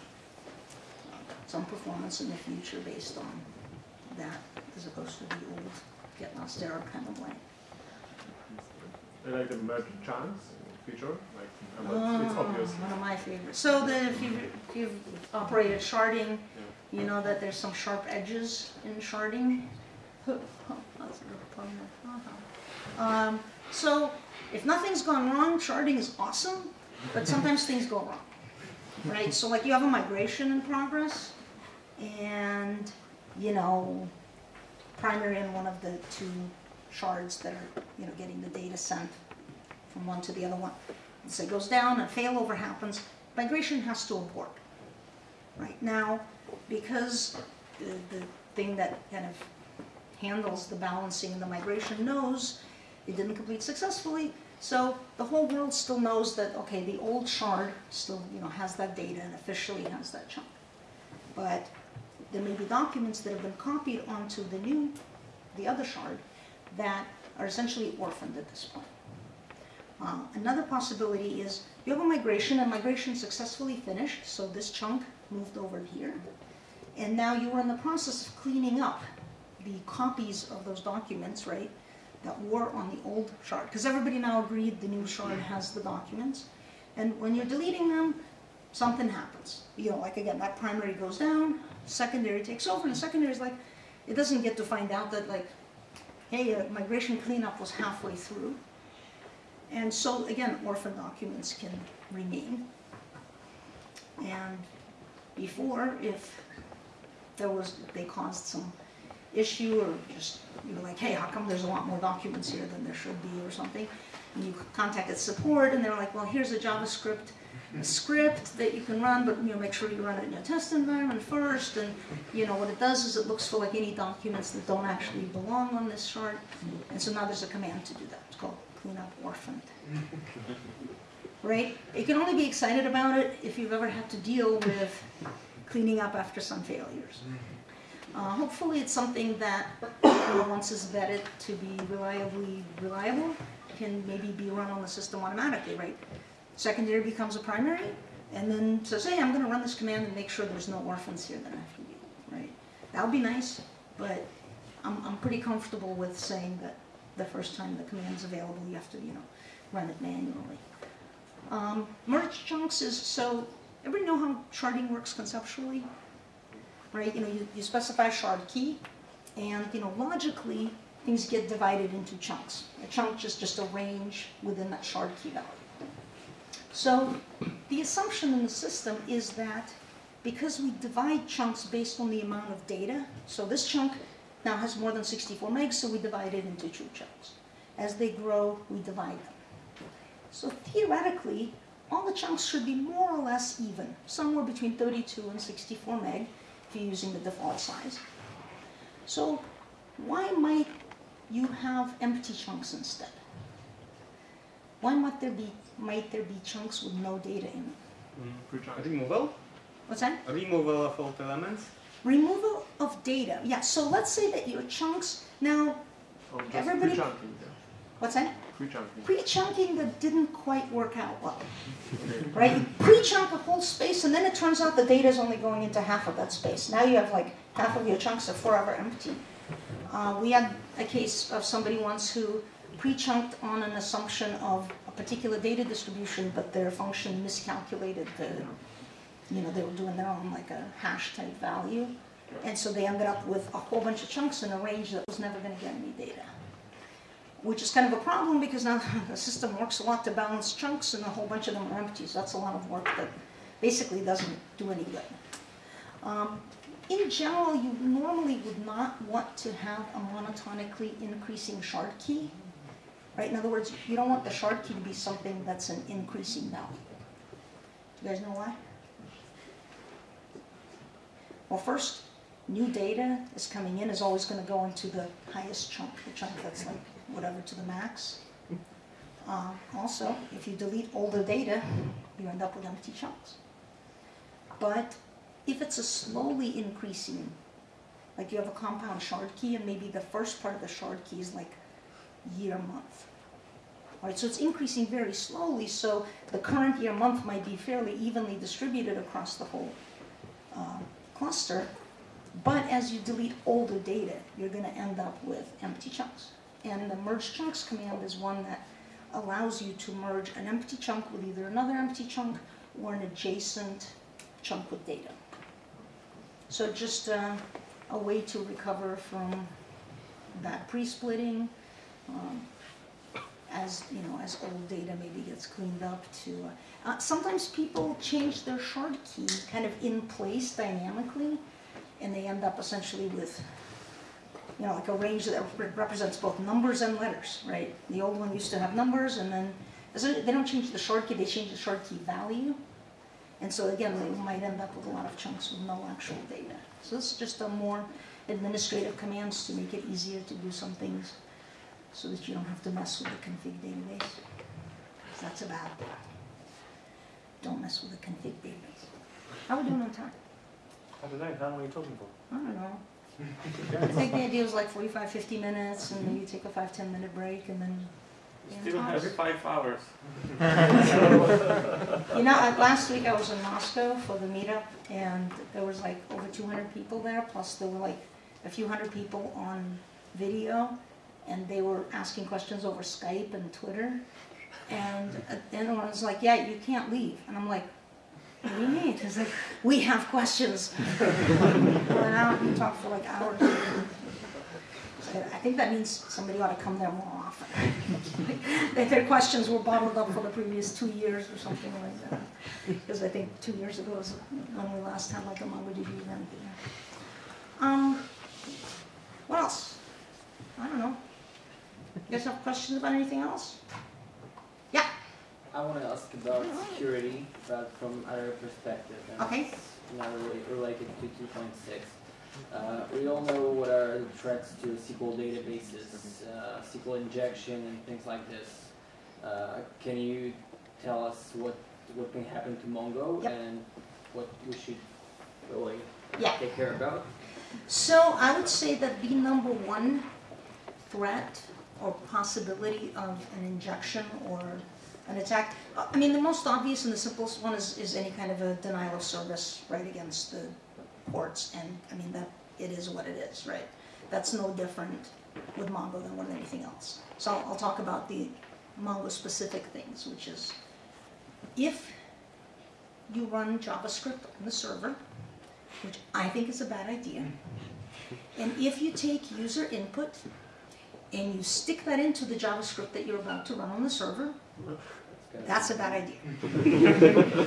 some performance in the future based on that, as opposed to the old getLastError kind of way. And like the merge chunks feature, like uh, it's Oh, obvious. One of my favorites. So the, if you've, if you've operated sharding, you know that there's some sharp edges in sharding. Oh, that's a good pun. Uh-huh. Um, so if nothing's gone wrong, sharding is awesome, but sometimes things go wrong, right? So like you have a migration in progress, and you know, primary and one of the two shards that are you know getting the data sent from one to the other one. So it goes down, a failover happens, migration has to abort. Right now, because the, the thing that kind of handles the balancing and the migration knows it didn't complete successfully, so the whole world still knows that, okay, the old shard still, you know, has that data and officially has that chunk. But there may be documents that have been copied onto the new, the other shard, that are essentially orphaned at this point. Um, another possibility is you have a migration and migration successfully finished, so this chunk moved over here. And now you are in the process of cleaning up the copies of those documents, right, that were on the old shard. Because everybody now agreed the new shard has the documents. And when you're deleting them, something happens. You know, like again, that primary goes down, secondary takes over, and the secondary is like, it doesn't get to find out that like, hey, migration cleanup was halfway through. And so, again, orphan documents can remain. And before, if there was, they caused some issue or just, you know, like, hey, how come there's a lot more documents here than there should be or something? And you contacted support and they're like, well, here's a JavaScript a script that you can run, but you know, make sure you run it in your test environment first. And you know, what it does is it looks for like any documents that don't actually belong on this shard. And so now there's a command to do that. It's called clean up orphaned. Right? You can only be excited about it if you've ever had to deal with cleaning up after some failures. Uh, hopefully, it's something that once it's vetted to be reliably reliable, can maybe be run on the system automatically, right? Secondary becomes a primary, and then says, hey, I'm going to run this command and make sure there's no orphans here that I have to deal with, right? That would be nice, but I'm, I'm pretty comfortable with saying that the first time the command is available, you have to, you know, run it manually. Um, merge chunks is, so, everybody know how sharding works conceptually? Right, you know, you, you specify a shard key, and, you know, logically, things get divided into chunks. A chunk is just a range within that shard key value. So, the assumption in the system is that because we divide chunks based on the amount of data, so this chunk now has more than 64 megs, so we divide it into two chunks. As they grow, we divide them. So theoretically, all the chunks should be more or less even, somewhere between 32 and 64 meg, if you're using the default size. So why might you have empty chunks instead? Why might there be might there be chunks with no data in them? Mm. Removal? What's that? Removal of alt elements? Removal of data. Yeah, so let's say that your chunks now Oh, Everybody- pre-chunking, what's that? Pre-chunking. Pre-chunking that didn't quite work out well. right? You pre-chunk a whole space, and then it turns out the data is only going into half of that space. Now you have like half of your chunks are forever empty. Uh, we had a case of somebody once who pre-chunked on an assumption of a particular data distribution, but their function miscalculated the, you know, they were doing their own like a hash type value. And so they ended up with a whole bunch of chunks in a range that was never going to get any data which is kind of a problem because now the system works a lot to balance chunks and a whole bunch of them are empty. So that's a lot of work that basically doesn't do any good. Um, in general, you normally would not want to have a monotonically increasing shard key. Right? In other words, you don't want the shard key to be something that's an increasing value. You guys know why? Well, first, new data is coming in is always going to go into the highest chunk, the chunk that's like whatever to the max. Uh, also, if you delete older data, you end up with empty chunks. But if it's a slowly increasing, like you have a compound shard key and maybe the first part of the shard key is like year month. Right, so it's increasing very slowly, so the current year month might be fairly evenly distributed across the whole uh, cluster. But as you delete older data, you're going to end up with empty chunks. And the merge chunks command is one that allows you to merge an empty chunk with either another empty chunk or an adjacent chunk with data. So just uh, a way to recover from that pre-splitting, um, as you know, as old data maybe gets cleaned up. To uh, uh, sometimes people change their shard key kind of in place dynamically, and they end up essentially with you know, like a range that rep- represents both numbers and letters, right? The old one used to have numbers, and then they don't change the shard key; they change the shard key value, and so again, they might end up with a lot of chunks with no actual data. So this is just a more administrative commands to make it easier to do some things, so that you don't have to mess with the config database. That's a bad thing. Don't mess with the config database. How are we doing on time? I don't know, how long are you talking for? I don't know. I think the idea was like 45, 50 minutes, and maybe take a 5, 10 minute break, and then. Still every five hours. You know, uh, last week I was in Moscow for the meetup, and there was like over 200 people there, plus there were like a few hundred people on video, and they were asking questions over Skype and Twitter. And then I was like, yeah, you can't leave. And I'm like, what do you mean? It's like, we have questions. Went out and talked for like hours. I think that means somebody ought to come there more often. That Their questions were bottled up for the previous two years or something like that. Because I think two years ago was when we last had like a MongoDB event. Um, what else? I don't know. You guys have questions about anything else? I want to ask about security, but from other perspective. And Okay. It's not really related to 2.6. Uh, we all know what are the threats to SQL databases, uh, SQL injection, and things like this. Uh, can you tell us what what can happen to Mongo Yep. and what we should really Yeah. take care about? So I would say that the number one threat or possibility of an injection or an attack, I mean, the most obvious and the simplest one is, is any kind of a denial of service, right, against the ports. And, I mean, that, it is what it is, right? That's no different with Mongo than with anything else. So I'll talk about the Mongo specific things, which is if you run JavaScript on the server, which I think is a bad idea. And if you take user input and you stick that into the JavaScript that you're about to run on the server, that's a bad idea.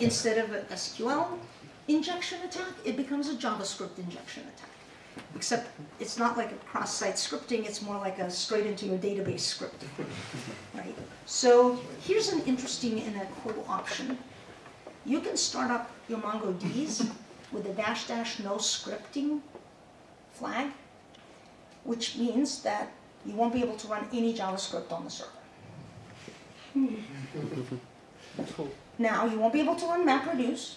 Instead of an SQL injection attack, it becomes a JavaScript injection attack. Except it's not like a cross-site scripting, it's more like a straight into your database script. Right? So here's an interesting and a cool option. You can start up your MongoDBs with a dash dash no scripting flag, which means that you won't be able to run any JavaScript on the server. Now, you won't be able to run MapReduce,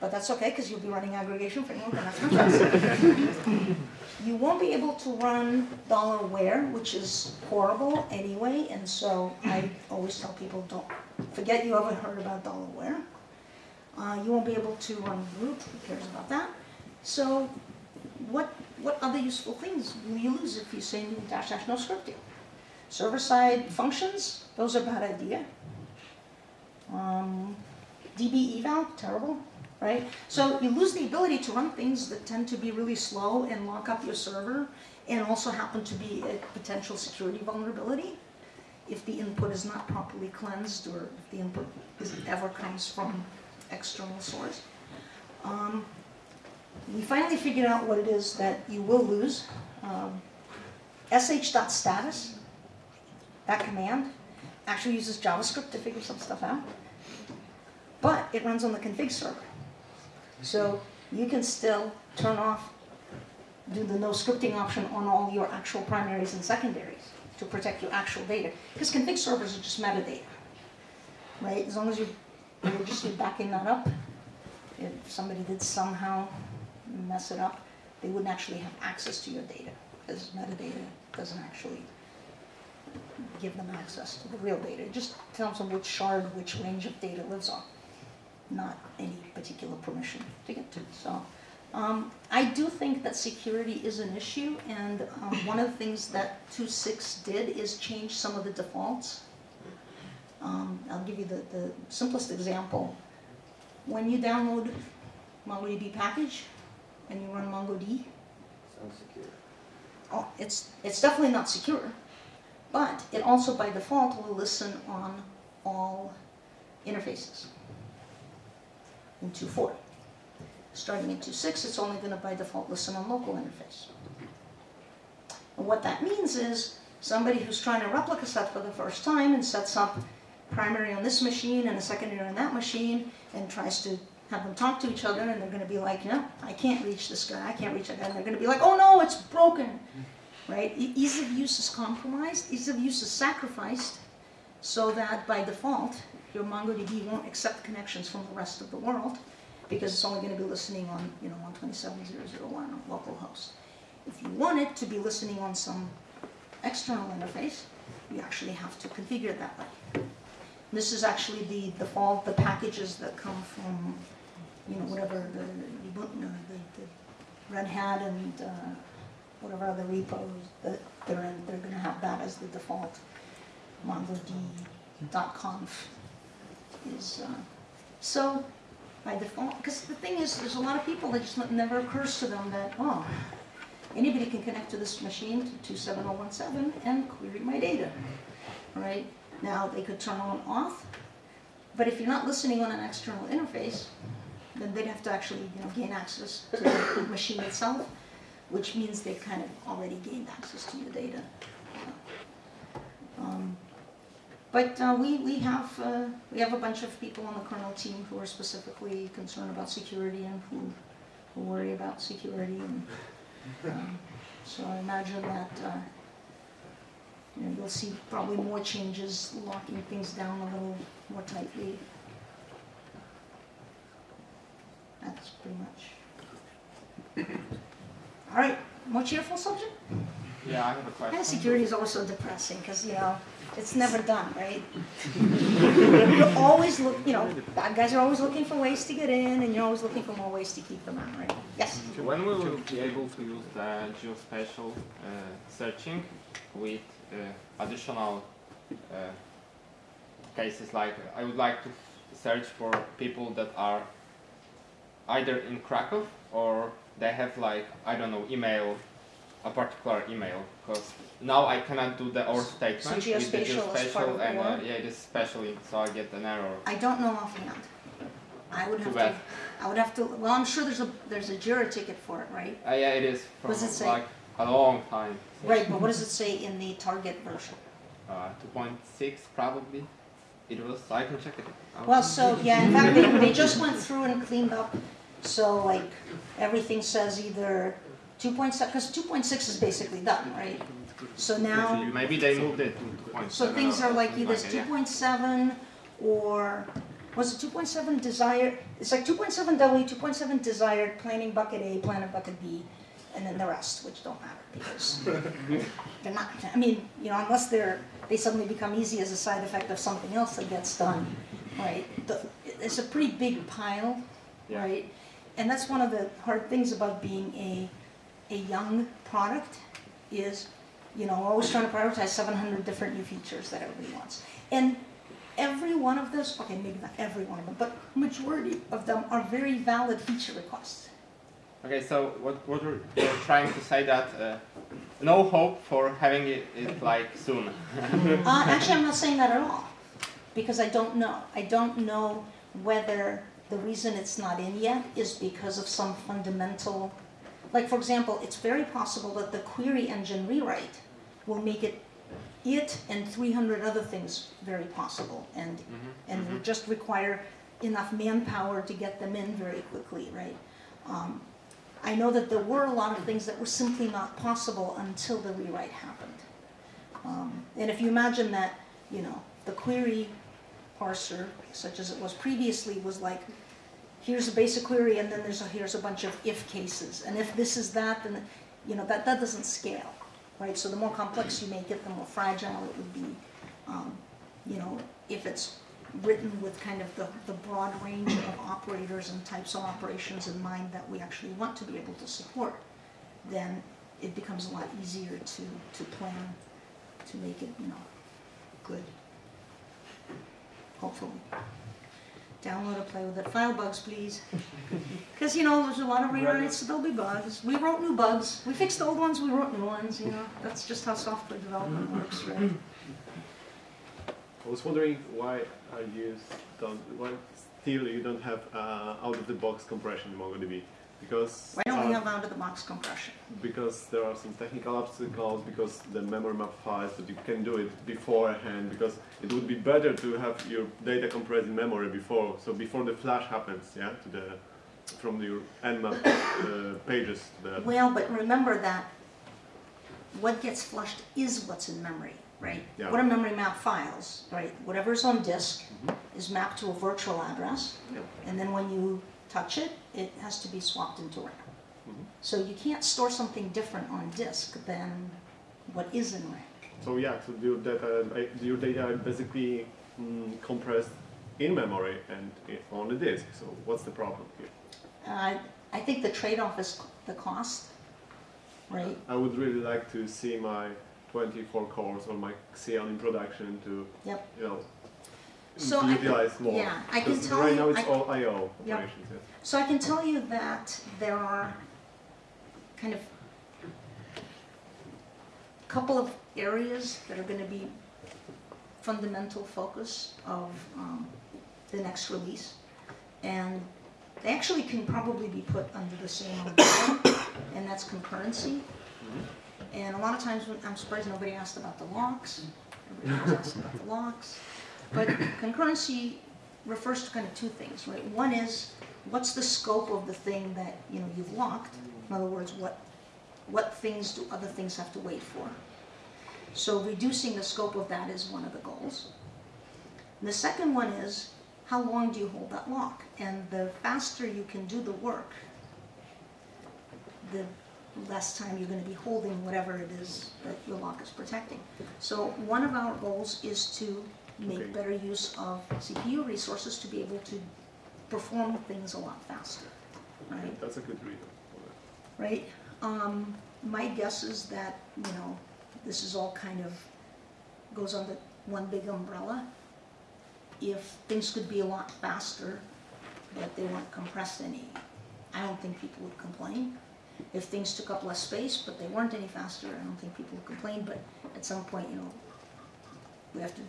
but that's okay because you'll be running aggregation framework and that's fantastic. you won't be able to run dollar $where, which is horrible anyway, and so I always tell people don't forget you ever heard about $where. Uh, you won't be able to run root, who cares about that? So what, what other useful things will you lose if you say dash dash no scripting? Server-side functions, those are bad idea. Um, DB eval, terrible, right? So you lose the ability to run things that tend to be really slow and lock up your server and also happen to be a potential security vulnerability if the input is not properly cleansed or if the input is, ever comes from external source. Um, we finally figured out what it is that you will lose. Um, sh.status, that command, actually uses JavaScript to figure some stuff out. But it runs on the config server. So you can still turn off, do the no scripting option on all your actual primaries and secondaries to protect your actual data. Because config servers are just metadata, right? As long as you, you're just backing that up, if somebody did somehow mess it up, they wouldn't actually have access to your data. Because metadata doesn't actually give them access to the real data. It just tells them which shard, which range of data lives on, not any particular permission to get to. So um, I do think that security is an issue, and um, one of the things that 2.6 did is change some of the defaults. Um, I'll give you the, the simplest example. When you download MongoDB package and you run MongoD, Sounds secure. oh, it's, it's definitely not secure, but it also by default will listen on all interfaces in 2.4. Starting in 2.6, it's only going to by default listen on local interface. And what that means is somebody who's trying to replica set for the first time and sets up primary on this machine and a secondary on that machine and tries to have them talk to each other and they're going to be like, no, I can't reach this guy, I can't reach that guy. And they're going to be like, oh no, it's broken. Right? Ease of use is compromised, ease of use is sacrificed so that by default, your MongoDB won't accept connections from the rest of the world because it's only going to be listening on, you know, 127.0.0.1 on localhost. If you want it to be listening on some external interface, you actually have to configure it that way. This is actually the default, the packages that come from, you know, whatever the, the, the Red Hat and uh, whatever other repos that they're in, they're going to have that as the default. MongoD.conf is, uh, so by default, because the thing is, there's a lot of people that just never occurs to them that, oh, anybody can connect to this machine to 27017 and query my data, right? Now, they could turn on off, but if you're not listening on an external interface, then they'd have to actually, you know, gain access to the machine itself, which means they've kind of already gained access to your data. Um, But uh, we, we have, uh, we have a bunch of people on the kernel team who are specifically concerned about security and who, who worry about security. And, um, so I imagine that, uh, you know, you'll see probably more changes, locking things down a little more tightly. That's pretty much. All right, more cheerful subject? Yeah, I have a question. of security is always so depressing because you know it's never done, right? you're always look, you know, bad guys are always looking for ways to get in, and you're always looking for more ways to keep them out, right? Yes. When will we be able to use the geospatial uh, searching with uh, additional uh, cases? Like, I would like to search for people that are either in Krakow or they have like I don't know email, a particular email. Because now I cannot do the or statement with the geospatial is part of geospatial and uh, yeah, it is specially so I get an error. I don't know offhand. I would Too have bad. to. I would have to. Well, I'm sure there's a there's a Jira ticket for it, right? Uh, yeah, it is from What does it say? like a long time. Right, but what does it say in the target version? Uh, 2.6 probably. It was. I can check it. out. Well, so yeah, in fact, they, they just went through and cleaned up. So like everything says either 2.7 because 2.6 is basically done, right? So now. maybe they moved it to 2.7. So things are like either something two yeah. point seven or, was it two point seven desired, it's like two point seven W, two point seven desired, planning bucket A, planning bucket B, and then the rest, which don't matter because they're not, I mean, you know, unless they're, they suddenly become easy as a side effect of something else that gets done, right? The, it's a pretty big pile, Yeah. right? And that's one of the hard things about being a, a young product is you know, we're always trying to prioritize 700 different new features that everybody wants. And every one of those, okay, maybe not every one of them, but majority of them are very valid feature requests. Okay, so what what you're, you're trying to say that uh, no hope for having it, it like soon. Uh, actually, I'm not saying that at all, because I don't know. I don't know whether the reason it's not in yet is because of some fundamental, like for example, it's very possible that the query engine rewrite will make it, it and 300 other things very possible, and and will just require enough manpower to get them in very quickly, right? Um, I know that there were a lot of things that were simply not possible until the rewrite happened. Um, and if you imagine that, you know, the query parser, such as it was previously, was like, here's a basic query, and then there's a, here's a bunch of if cases, and if this is that, then, you know, that, that doesn't scale, right? So the more complex you make it, the more fragile it would be. Um, you know, if it's written with kind of the, the broad range of operators and types of operations in mind that we actually want to be able to support, then it becomes a lot easier to, to plan, to make it, you know, good. Hopefully. Download and play with it. File bugs, please. Because, you know, there's a lot of rewrites, so there'll be bugs. We wrote new bugs. We fixed the old ones, we wrote new ones, you know. That's just how software development works, right? I was wondering why you don't why still you don't have uh, out of the box compression in MongoDB because Why don't we uh, have out-of-the-box compression? because there are some technical obstacles because the memory map files that you can do it beforehand because it would be better to have your data compressed in memory before so before the flash happens yeah to the from your mmap uh, pages Well, but remember that what gets flushed is what's in memory, right? Yeah. What are memory map files, right? Whatever's on disk is mapped to a virtual address, Yep. and then when you touch it, it has to be swapped into RAM. Mhm. So you can't store something different on disk than what is in RAM. so yeah so your data your data are basically mm, compressed in memory and on the disk so what's the problem here Uh, I think the trade-off is the cost, right? I would really like to see my 24 cores or my Xeon in production to, Yep. you know, So I can- more. yeah, I can tell right you- now it's I- all I/O Yep. operations. Yes. So I can tell you that there are kind of a couple of areas that are going to be fundamental focus of um, the next release. And they actually can probably be put under the same umbrella, and that's concurrency And a lot of times, when- I'm surprised nobody asked about the locks. Everybody was asking about the locks. But concurrency refers to kind of two things, right? One is, what's the scope of the thing that, you know, you've locked? In other words, what, what things do other things have to wait for? So reducing the scope of that is one of the goals. And the second one is, how long do you hold that lock? And the faster you can do the work, the less time you're going to be holding whatever it is that your lock is protecting. So one of our goals is to make Okay. better use of CPU resources to be able to perform things a lot faster, right? That's a good reason. for that. right? Um, my guess is that, you know, this is all kind of, goes under one big umbrella. If things could be a lot faster, but they weren't compressed any, I don't think people would complain. If things took up less space, but they weren't any faster, I don't think people would complain, but at some point, you know, we have to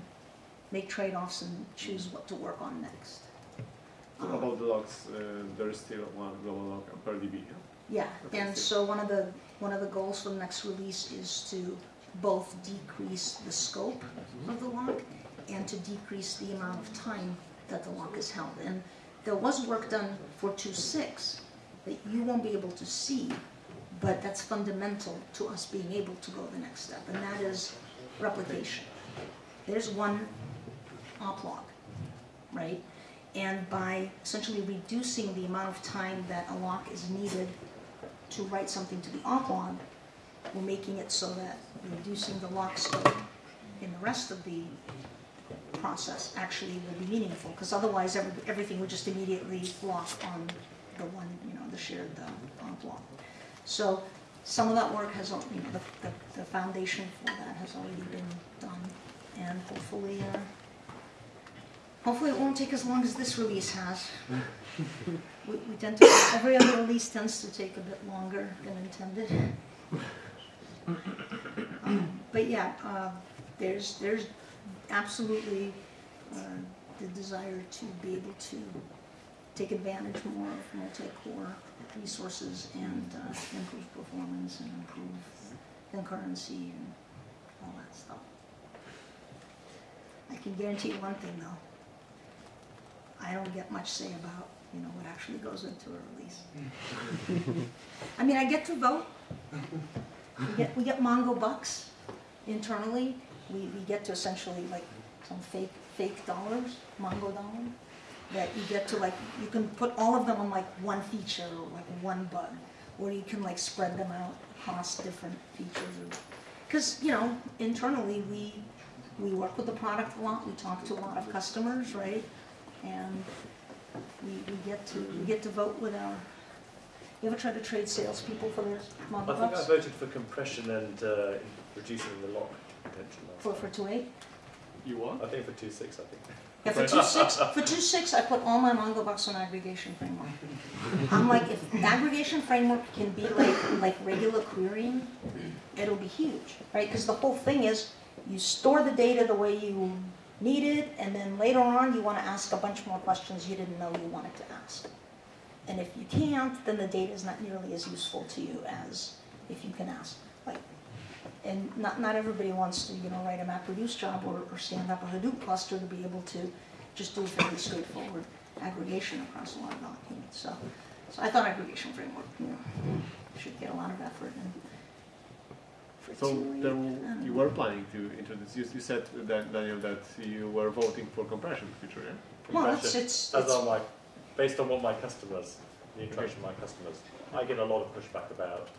make trade-offs and choose what to work on next. Um, about the logs, uh, there is still one global log per DB. Yeah? Yeah, and so- so one of the, one of the goals for the next release is to both decrease the scope of the lock and to decrease the amount of time that the lock is held. And there was work done for 2.6 that you won't be able to see, but that's fundamental to us being able to go the next step, and that is replication. There's one op log, right? And by essentially reducing the amount of time that a lock is needed to write something to the op log, we're making it so that reducing the lock scope in the rest of the process actually will be meaningful, because otherwise every, everything would just immediately lock on the one, you know, the shared uh, op log. So some of that work has, you know, the, the, the foundation for that has already been done, and hopefully, uh, hopefully it won't take as long as this release has. We, we tend to, every other release tends to take a bit longer than intended. Um, But yeah, uh, there's, there's absolutely uh, the desire to be able to take advantage more of multi-core resources and uh, improve performance and improve concurrency and all that stuff. I can guarantee one thing though. I don't get much say about, you know, what actually goes into a release. I mean, I get to vote. We get, we get Mongo bucks internally. We, we get to essentially like some fake, fake dollars, Mongo dollars, that you get to like, you can put all of them on like one feature or like one bug, or you can like spread them out across different features. Because, you know, internally, we, we work with the product a lot, we talk to a lot of customers, right? And we, we get to, we get to vote with our, you ever try to trade salespeople for their Mongo I think I bucks? voted for compression and uh, reducing the lock potential. For, for two eight? You what? I think for two six, I think. Yeah, for two six, for two six, I put all my Mongo bucks on aggregation framework. I'm like, if aggregation framework can be like, like regular querying, it'll be huge, right? Because the whole thing is, you store the data the way you need it, and then later on, you wanna ask a bunch more questions you didn't know you wanted to ask. And if you can't, then the data is not nearly as useful to you as if you can ask. Like, and not, not everybody wants to, you know, write a MapReduce job or, or stand up a Hadoop cluster to be able to just do a fairly straightforward aggregation across a lot of documents. So, so I thought aggregation framework, you know, should get a lot of effort and. For So two, there, I don't you were planning to introduce. You, you said that Daniel that you were voting for compression feature, yeah? Well, it's, Compression. it's, As it's, are my, based on what my customers, the interaction of my customers, I get a lot of pushback about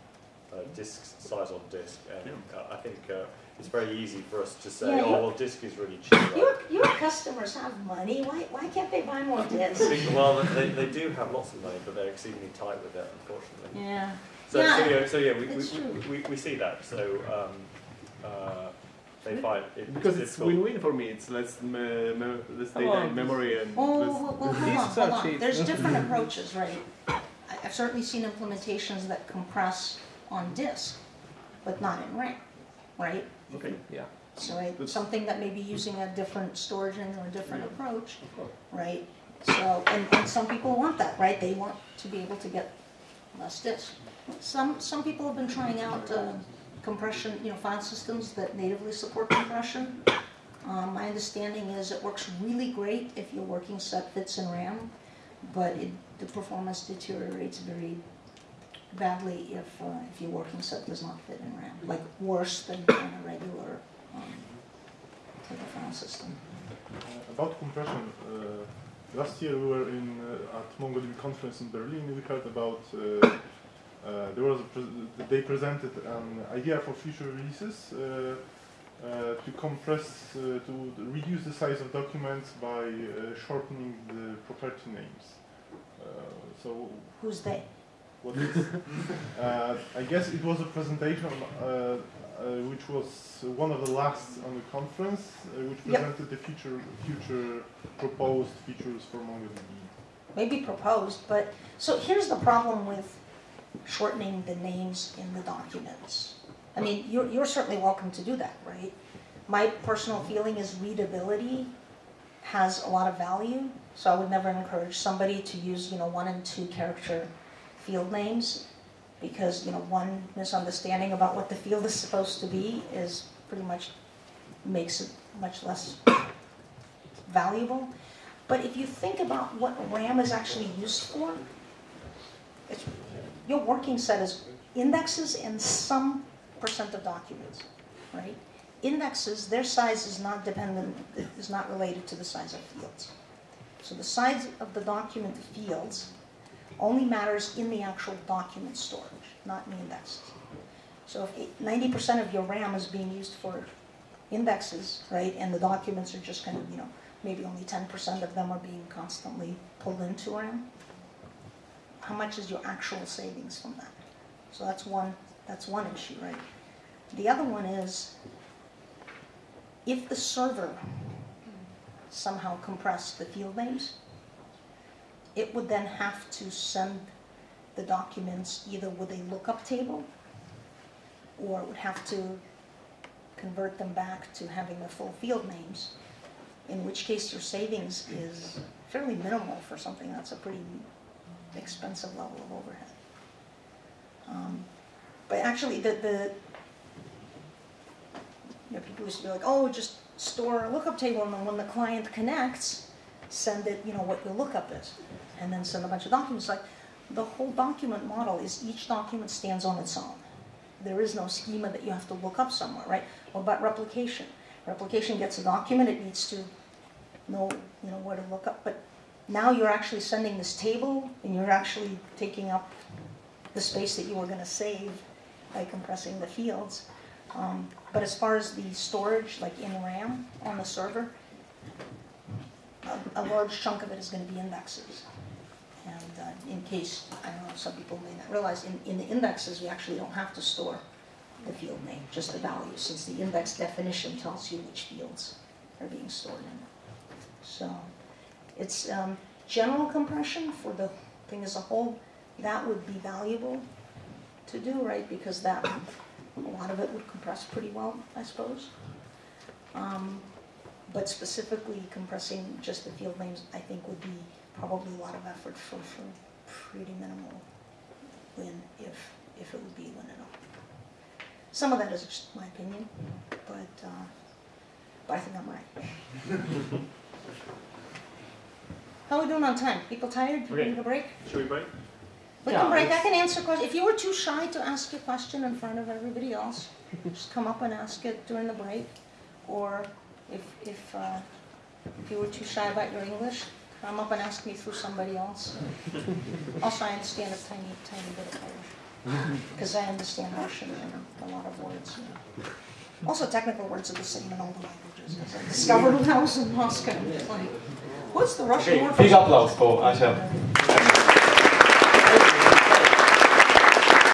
uh, disk size on disk, and uh, I think uh, it's very easy for us to say, Yeah, oh well, disk is really cheap. right? your, your customers have money, why, why can't they buy more disks? well, they, they do have lots of money, but they're exceedingly tight with it, unfortunately. Yeah, So, Yeah, so yeah, so yeah, we, we, we, we, we see that. So um, uh, they find it Because it's win-win for me. It's less, me, me, less data on. memory and Oh, less. well, well, hold on, are hold on. There's different approaches, right? I- I've certainly seen implementations that compress on disk, but not in RAM, right? Okay. Yeah. So right, But- something that may be using a different storage engine or a different Yeah. approach, right? So, and, and some people want that, right? They want to be able to get less disk. Some, some people have been trying out, uh, compression, you know, file systems that natively support compression. Um, my understanding is it works really great if your working set fits in RAM, but it, the performance deteriorates very badly if, uh, if your working set does not fit in RAM, like worse than in a regular um, file system. Uh, about compression, uh, last year we were in uh, at MongoDB conference in Berlin. We heard about uh, there was a pres- they presented an idea for future releases uh, uh, to compress uh, to reduce the size of documents by uh, shortening the property names. Uh, so Who's they? what is? uh, I guess it was a presentation uh, uh, which was one of the last on the conference, uh, which Yep. presented the future future proposed features for MongoDB. maybe proposed, but, so here's the problem with shortening the names in the documents. I mean, you're, you're certainly welcome to do that, right? My personal feeling is readability has a lot of value, so I would never encourage somebody to use, you know, one and two character field names, because, you know, one misunderstanding about what the field is supposed to be is pretty much, makes it much less valuable. But if you think about what RAM is actually used for, it's, your working set is indexes and some percent of documents, right? Indexes, their size is not dependent, is not related to the size of fields. So the size of the document fields only matters in the actual document storage, not in the indexes. So if ninety percent of your RAM is being used for indexes, right, and the documents are just kind of, you know, maybe only ten percent of them are being constantly pulled into RAM, how much is your actual savings from that? So that's one, that's one issue, right? The other one is, if the server somehow compressed the field names, it would then have to send the documents either with a lookup table, or it would have to convert them back to having the full field names, in which case your savings is fairly minimal for something that's a pretty expensive level of overhead. Um, But actually, the, the, you know, people used to be like, oh, just store a lookup table, and then when the client connects, send it, you know, what your lookup is, and then send a bunch of documents. Like, the whole document model is each document stands on its own. There is no schema that you have to look up somewhere, right? What about replication? Replication gets a document, it needs to know, you know, where to look up, but now you're actually sending this table, and you're actually taking up the space that you were gonna save by compressing the fields. Um, but as far as the storage, like in RAM on the server, a, a large chunk of it is gonna be indexes. And uh, in case, I don't know, some people may not realize, in, in the indexes, we actually don't have to store the field name, just the value, since the index definition tells you which fields are being stored in. So, it's um, general compression for the thing as a whole, that would be valuable to do, right? Because that, a lot of it would compress pretty well, I suppose. Um, but specifically compressing just the field names, I think would be probably a lot of effort for, for pretty minimal win, if, if it would be win at all. Some of that is just my opinion, but, uh, but I think I'm right. How are we doing on time? People tired? People Okay. need a break? Should we break? We Yeah, can break, I can answer questions. If you were too shy to ask your question in front of everybody else, just come up and ask it during the break. Or if, if, uh, if you were too shy about your English, come up and ask me through somebody else. Also, I understand a tiny, tiny bit of Polish. Because I understand Russian and a lot of words. you know. Also, technical words are the same in all the languages. As I discovered when I was in Moscow. Like, what's the Russian Okay, word for big applause for Asya.